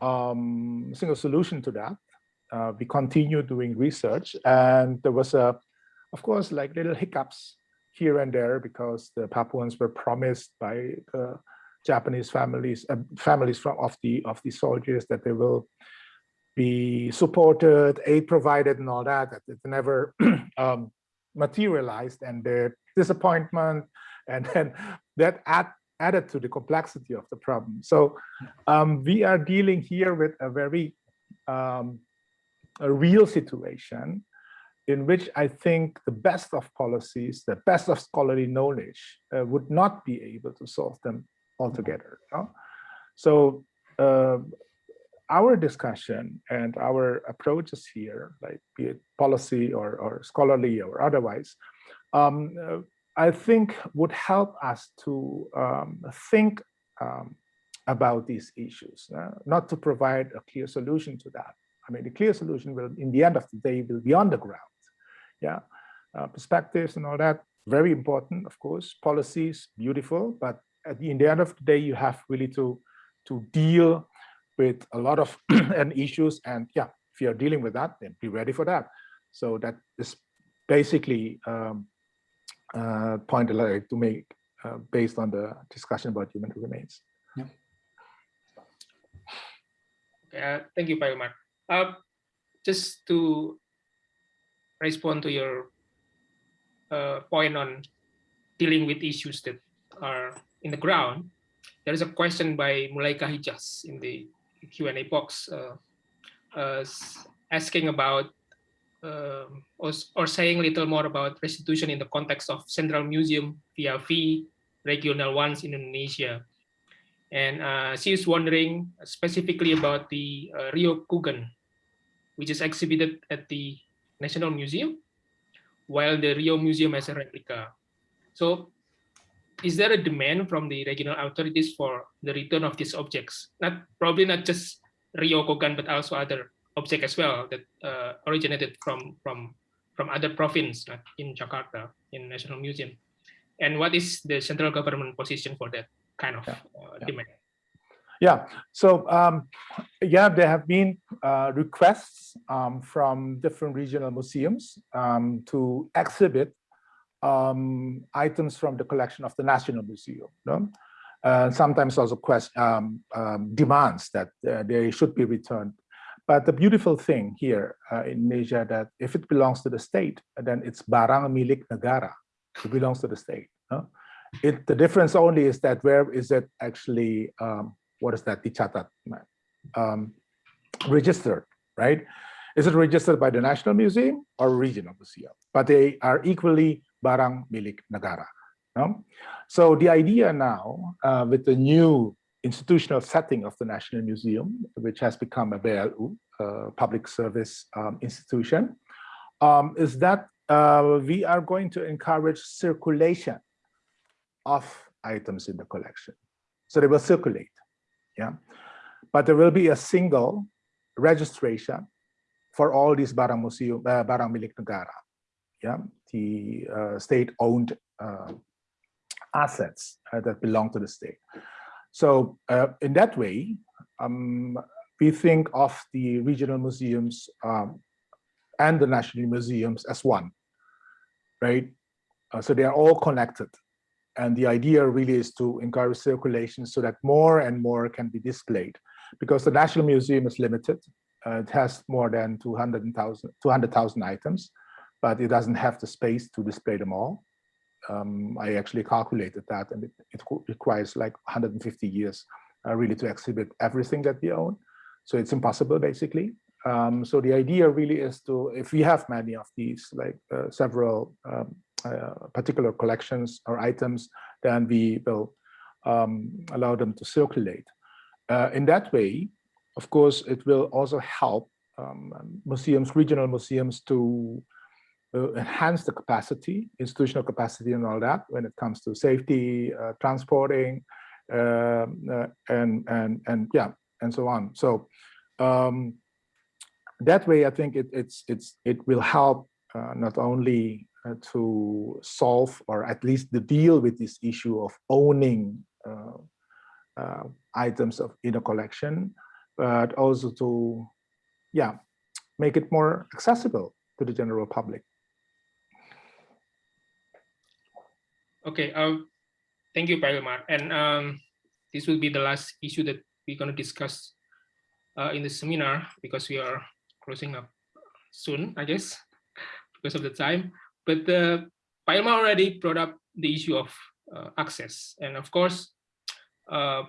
um, single solution to that. Uh, we continue doing research and there was a, of course, like little hiccups here and there because the Papuans were promised by the Japanese families, uh, families from of the of the soldiers that they will be supported, aid provided, and all that. That it never um, materialized, and the disappointment, and then that add, added to the complexity of the problem. So um, we are dealing here with a very um, a real situation in which I think the best of policies, the best of scholarly knowledge uh, would not be able to solve them altogether. So uh, our discussion and our approaches here, like be it policy or, or scholarly or otherwise, um, uh, I think would help us to um, think um, about these issues, uh, not to provide a clear solution to that. I mean, the clear solution will, in the end of the day, will be on the ground. Yeah, uh, perspectives and all that, very important, of course. Policies, beautiful, but at the, in the end of the day, you have really to to deal with a lot of and issues and yeah, if you're dealing with that, then be ready for that. So that is basically um, uh, point I'd like to make uh, based on the discussion about human remains. Yeah. Uh, thank you, Pak Hilmar. Uh, just to respond to your uh, point on dealing with issues that are in the ground, there is a question by Mulaika Hijaz in the Q&A box uh, uh, asking about um, or, or saying a little more about restitution in the context of Central Museum via regional ones in Indonesia. And uh, she is wondering specifically about the uh, Ryokugan, which is exhibited at the National Museum, while the Rio Museum has a replica. So is there a demand from the regional authorities for the return of these objects? Not Probably not just Ryokugan, but also other objects as well that uh, originated from, from, from other province like in Jakarta, in National Museum. And what is the central government position for that? kind of Yeah. uh, Yeah. demand. Yeah, so um, yeah, there have been uh, requests um, from different regional museums um, to exhibit um, items from the collection of the National Museum. No? Uh, sometimes also quest, um, um, demands that uh, they should be returned. But the beautiful thing here uh, in Asia that if it belongs to the state, then it's barang milik negara. It belongs to the state. no? It, the difference only is that where is it actually, um, what is that, dicatat, um, registered, right? Is it registered by the National Museum or regional museum? But they are equally barang milik negara. No? So the idea now uh, with the new institutional setting of the National Museum, which has become a BLU, uh, public service um, institution, um, is that uh, we are going to encourage circulation of items in the collection. So they will circulate, yeah. But there will be a single registration for all these barang museum, uh, barang milik negara, yeah, the uh, state-owned uh, assets uh, that belong to the state. So uh, in that way, um, we think of the regional museums um, and the national museums as one, right? Uh, so they are all connected. And the idea really is to encourage circulation so that more and more can be displayed because the National Museum is limited. Uh, it has more than 200,000 200, items, but it doesn't have the space to display them all. Um, I actually calculated that and it, it requires like 150 years uh, really to exhibit everything that we own. So it's impossible basically. Um, so the idea really is to, if we have many of these, like uh, several um, uh, particular collections or items, then we will um, allow them to circulate. Uh, in that way, of course, it will also help um, museums, regional museums to uh, enhance the capacity, institutional capacity and all that when it comes to safety, uh, transporting, um, uh, and, and, and yeah, and so on. So um, that way, I think it, it's, it's, it will help uh, not only uh, to solve or at least to deal with this issue of owning items of in a collection, but also to, yeah, make it more accessible to the general public. Okay, um, thank you, Pak And um, this will be the last issue that we're going to discuss uh, in the seminar because we are closing up soon, I guess, because of the time. But uh, Pak already brought up the issue of uh, access. And of course, uh,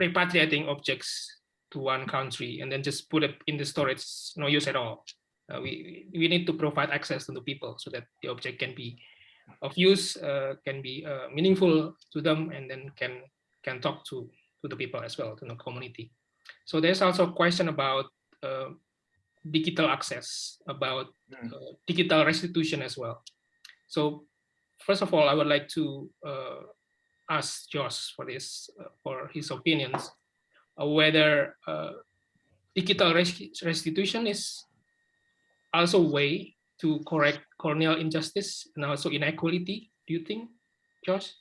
repatriating objects to one country and then just put it in the storage, no use at all. Uh, we, we need to provide access to the people so that the object can be of use, uh, can be uh, meaningful to them, and then can can talk to to the people as well, to the community. So there's also a question about uh, digital access, about uh, digital restitution as well. So first of all, I would like to uh, ask Jos for this, uh, for his opinions, whether digital restitution is also a way to correct colonial injustice and also inequality, do you think, Jos?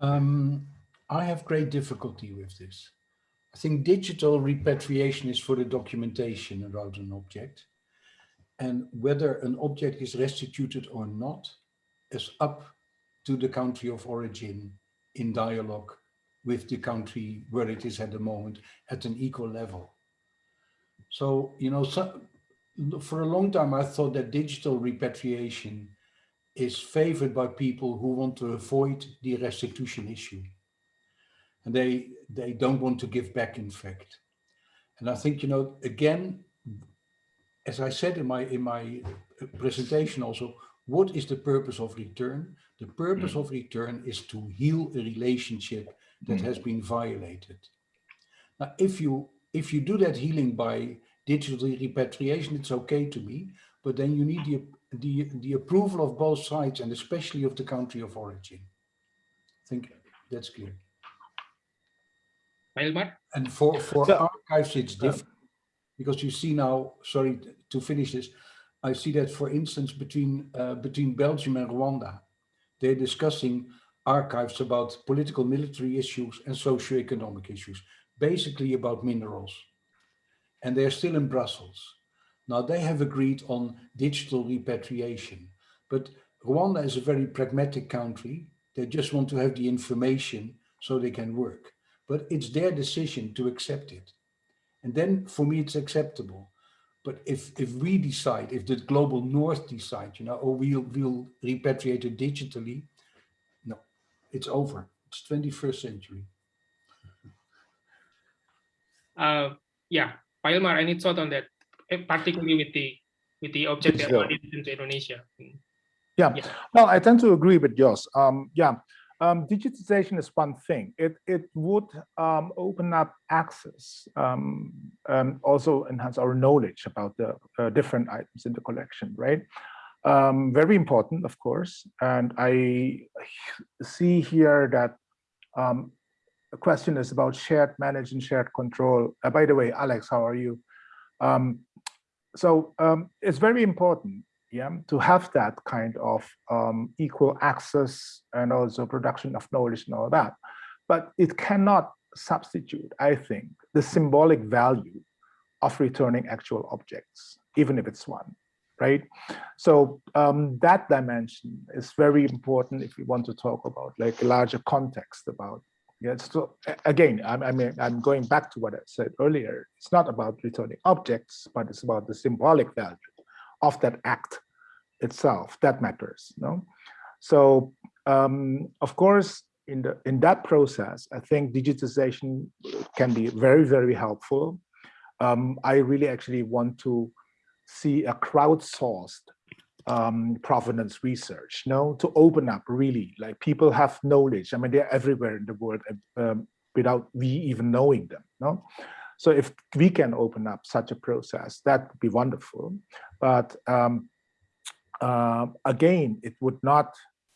Um, I have great difficulty with this. I think digital repatriation is for the documentation about an object. And whether an object is restituted or not is up to the country of origin in dialogue with the country where it is at the moment at an equal level. So, you know, so, for a long time, I thought that digital repatriation is favored by people who want to avoid the restitution issue. And they, they don't want to give back, in fact. And I think, you know, again, as I said in my, in my presentation also, what is the purpose of return? The purpose mm. of return is to heal a relationship that mm. has been violated. Now, if you if you do that healing by digital repatriation, it's okay to me, but then you need the the, the approval of both sides and especially of the country of origin. I think that's clear. And for, for so, archives, it's different because you see now, sorry to finish this, I see that for instance, between, uh, between Belgium and Rwanda, they're discussing archives about political military issues and socio-economic issues, basically about minerals. And they're still in Brussels. Now they have agreed on digital repatriation, but Rwanda is a very pragmatic country. They just want to have the information so they can work, but it's their decision to accept it. And then for me, it's acceptable. But if, if we decide, if the global north decide, you know, or we'll, we'll repatriate it digitally, no, it's over. It's 21st century. Uh, yeah, Pak any thought on that? Eh, particularly with the with the object that sure. into Indonesia. Yeah. yeah. well, I tend to agree with Jos. Um, yeah, um, digitization is one thing. It it would um, open up access, um, and also enhance our knowledge about the uh, different items in the collection, right? Um, very important, of course. And I see here that um, question is about shared manage and shared control. Uh, by the way, Alex, how are you? Um, so um, it's very important yeah, to have that kind of um, equal access and also production of knowledge and all that. But it cannot substitute, I think, the symbolic value of returning actual objects, even if it's one, right? So um, that dimension is very important if we want to talk about like a larger context about yeah, so again, I, I mean, I'm going back to what I said earlier. It's not about returning objects, but it's about the symbolic value of that act itself that matters. No, so um, of course, in the in that process, I think digitization can be very very helpful. Um, I really actually want to see a crowdsourced um, provenance research, no, to open up really, like people have knowledge. I mean, they're everywhere in the world um, without we even knowing them, no? So if we can open up such a process, that would be wonderful. But um, uh, again, it would not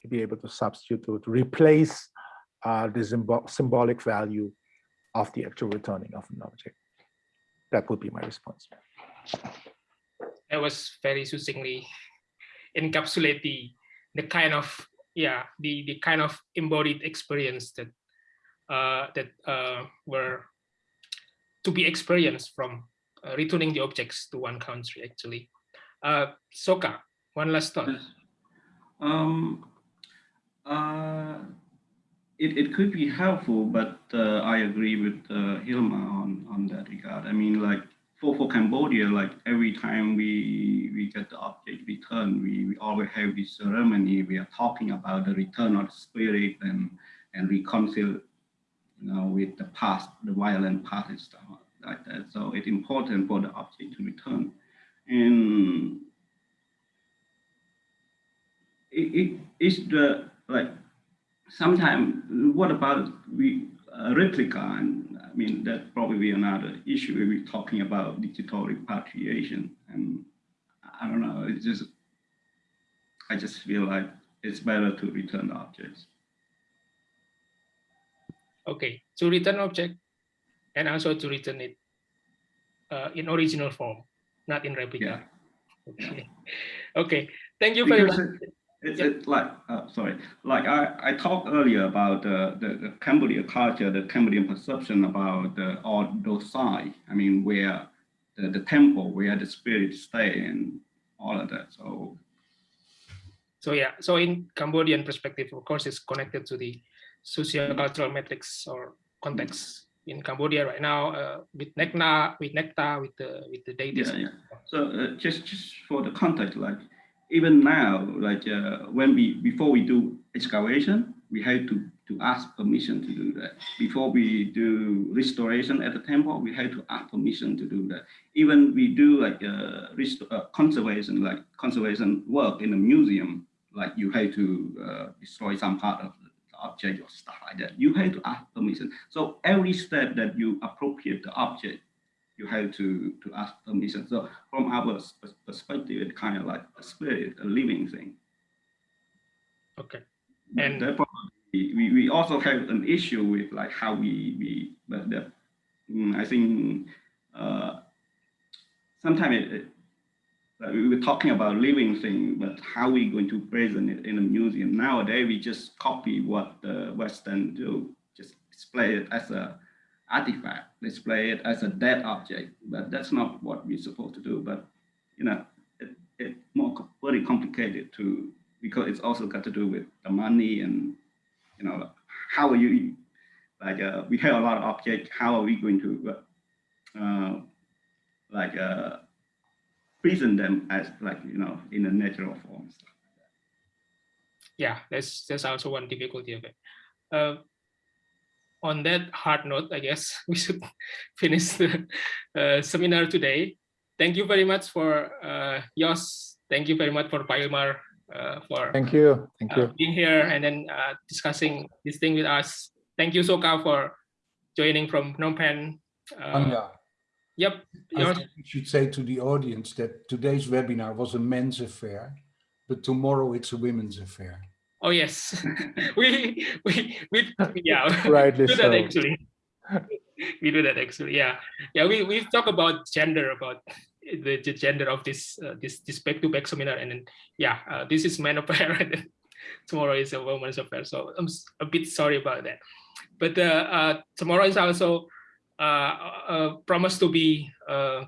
be able to substitute, to replace uh, the symbol symbolic value of the actual returning of an object. That would be my response. That was very succinctly encapsulate the the kind of yeah the the kind of embodied experience that uh, that uh, were to be experienced from uh, returning the objects to one country actually. Uh, Soka, one last thought. Um, uh, it, it could be helpful, but uh, I agree with uh, Hilmar on, on that regard. I mean, like for, for Cambodia, like every time we we get the object return, we, we always have this ceremony. We are talking about the return of the spirit and and reconcile, you know, with the past, the violent past and stuff like that. So it's important for the object to return. And it, it is the like sometimes what about we a replica and I mean, that probably be another issue when we're talking about digital repatriation. And I don't know, it's just, I just feel like it's better to return the objects. Okay, to return object and also to return it uh, in original form, not in replica. Yeah. Okay, okay. thank you very much. It's, Yep. it's like, uh, sorry, like I, I talked earlier about the, the, the Cambodian culture, the Cambodian perception about the, all those sides. I mean, where the, the temple, where the spirit stay and all of that. So So yeah, so in Cambodian perspective, of course, it's connected to the socio-cultural metrics or context in Cambodia right now uh, with Nekna, with Nekta, with the with the deities. Yeah, yeah. So uh, just just for the context, like even now, like uh, when we before we do excavation, we have to to ask permission to do that. Before we do restoration at the temple, we have to ask permission to do that. Even we do like uh, uh, conservation, like conservation work in a museum, like you have to uh, destroy some part of the object or stuff like that. You have to ask permission. So every step that you appropriate the object you have to to ask permission. So from our perspective, it's kind of like a spirit, a living thing. Okay. And- therefore, we, we, also have an issue with like how we we but the, mm, I think uh, sometimes it, it, like we were talking about living thing, but how we going to present it in a museum nowadays? We just copy what the Western do, just display it as a artifact, display it as a dead object, but that's not what we're supposed to do. But you know, it, it more very complicated to because it's also got to do with the money and you know how are you like uh, we have a lot of objects. How are we going to uh, like uh, present them as like you know in a natural form? yeah that's that's also one difficulty of it uh, on that hard note i guess we should finish the uh, seminar today thank you very much for uh Jos. thank you very much for Pak Hilmar uh, for Thank you. Thank uh, you. being here and then uh, discussing this thing with us thank you Soka for joining from Phnom Penh uh, Anya, yep I Jos. think we should say to the audience that today's webinar was a men's affair, but tomorrow it's a women's affair. Oh yes we we we yeah Rightly do that so. actually. we do that actually. Yeah, yeah. We we talk about gender, about the, the gender of this uh, this this back to back seminar, and then yeah, uh, this is man affair, and tomorrow is a woman's affair. So I'm a bit sorry about that. But uh, uh, tomorrow is also uh, uh, promised to be a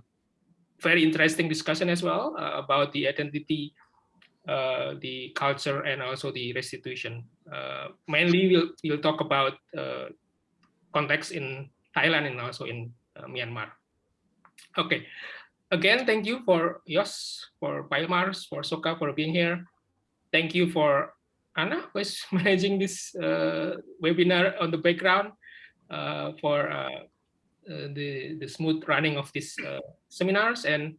very interesting discussion as well uh, about the identity uh, the culture and also the restitution. Uh, mainly, we'll we'll talk about uh, context in Thailand and also in uh, Myanmar. Okay, again, thank you for Jos, for Pailmars, for Soka for being here. Thank you for Anna, who is managing this uh, webinar on the background for the the smooth running of these seminars and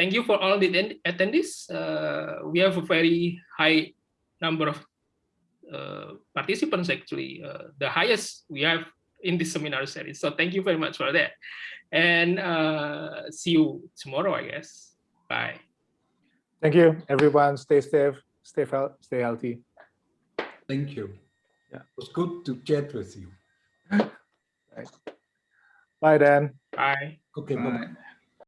thank you for all the atten- attendees. Uh, we have a very high number of uh, participants actually, uh, the highest we have in this seminar series. So thank you very much for that. And uh, see you tomorrow, I guess. Bye. Thank you, everyone. Stay safe, stay fel- stay healthy. Thank you. Yeah. It was good to chat with you. Bye then. Bye. Okay, bye-bye. Right.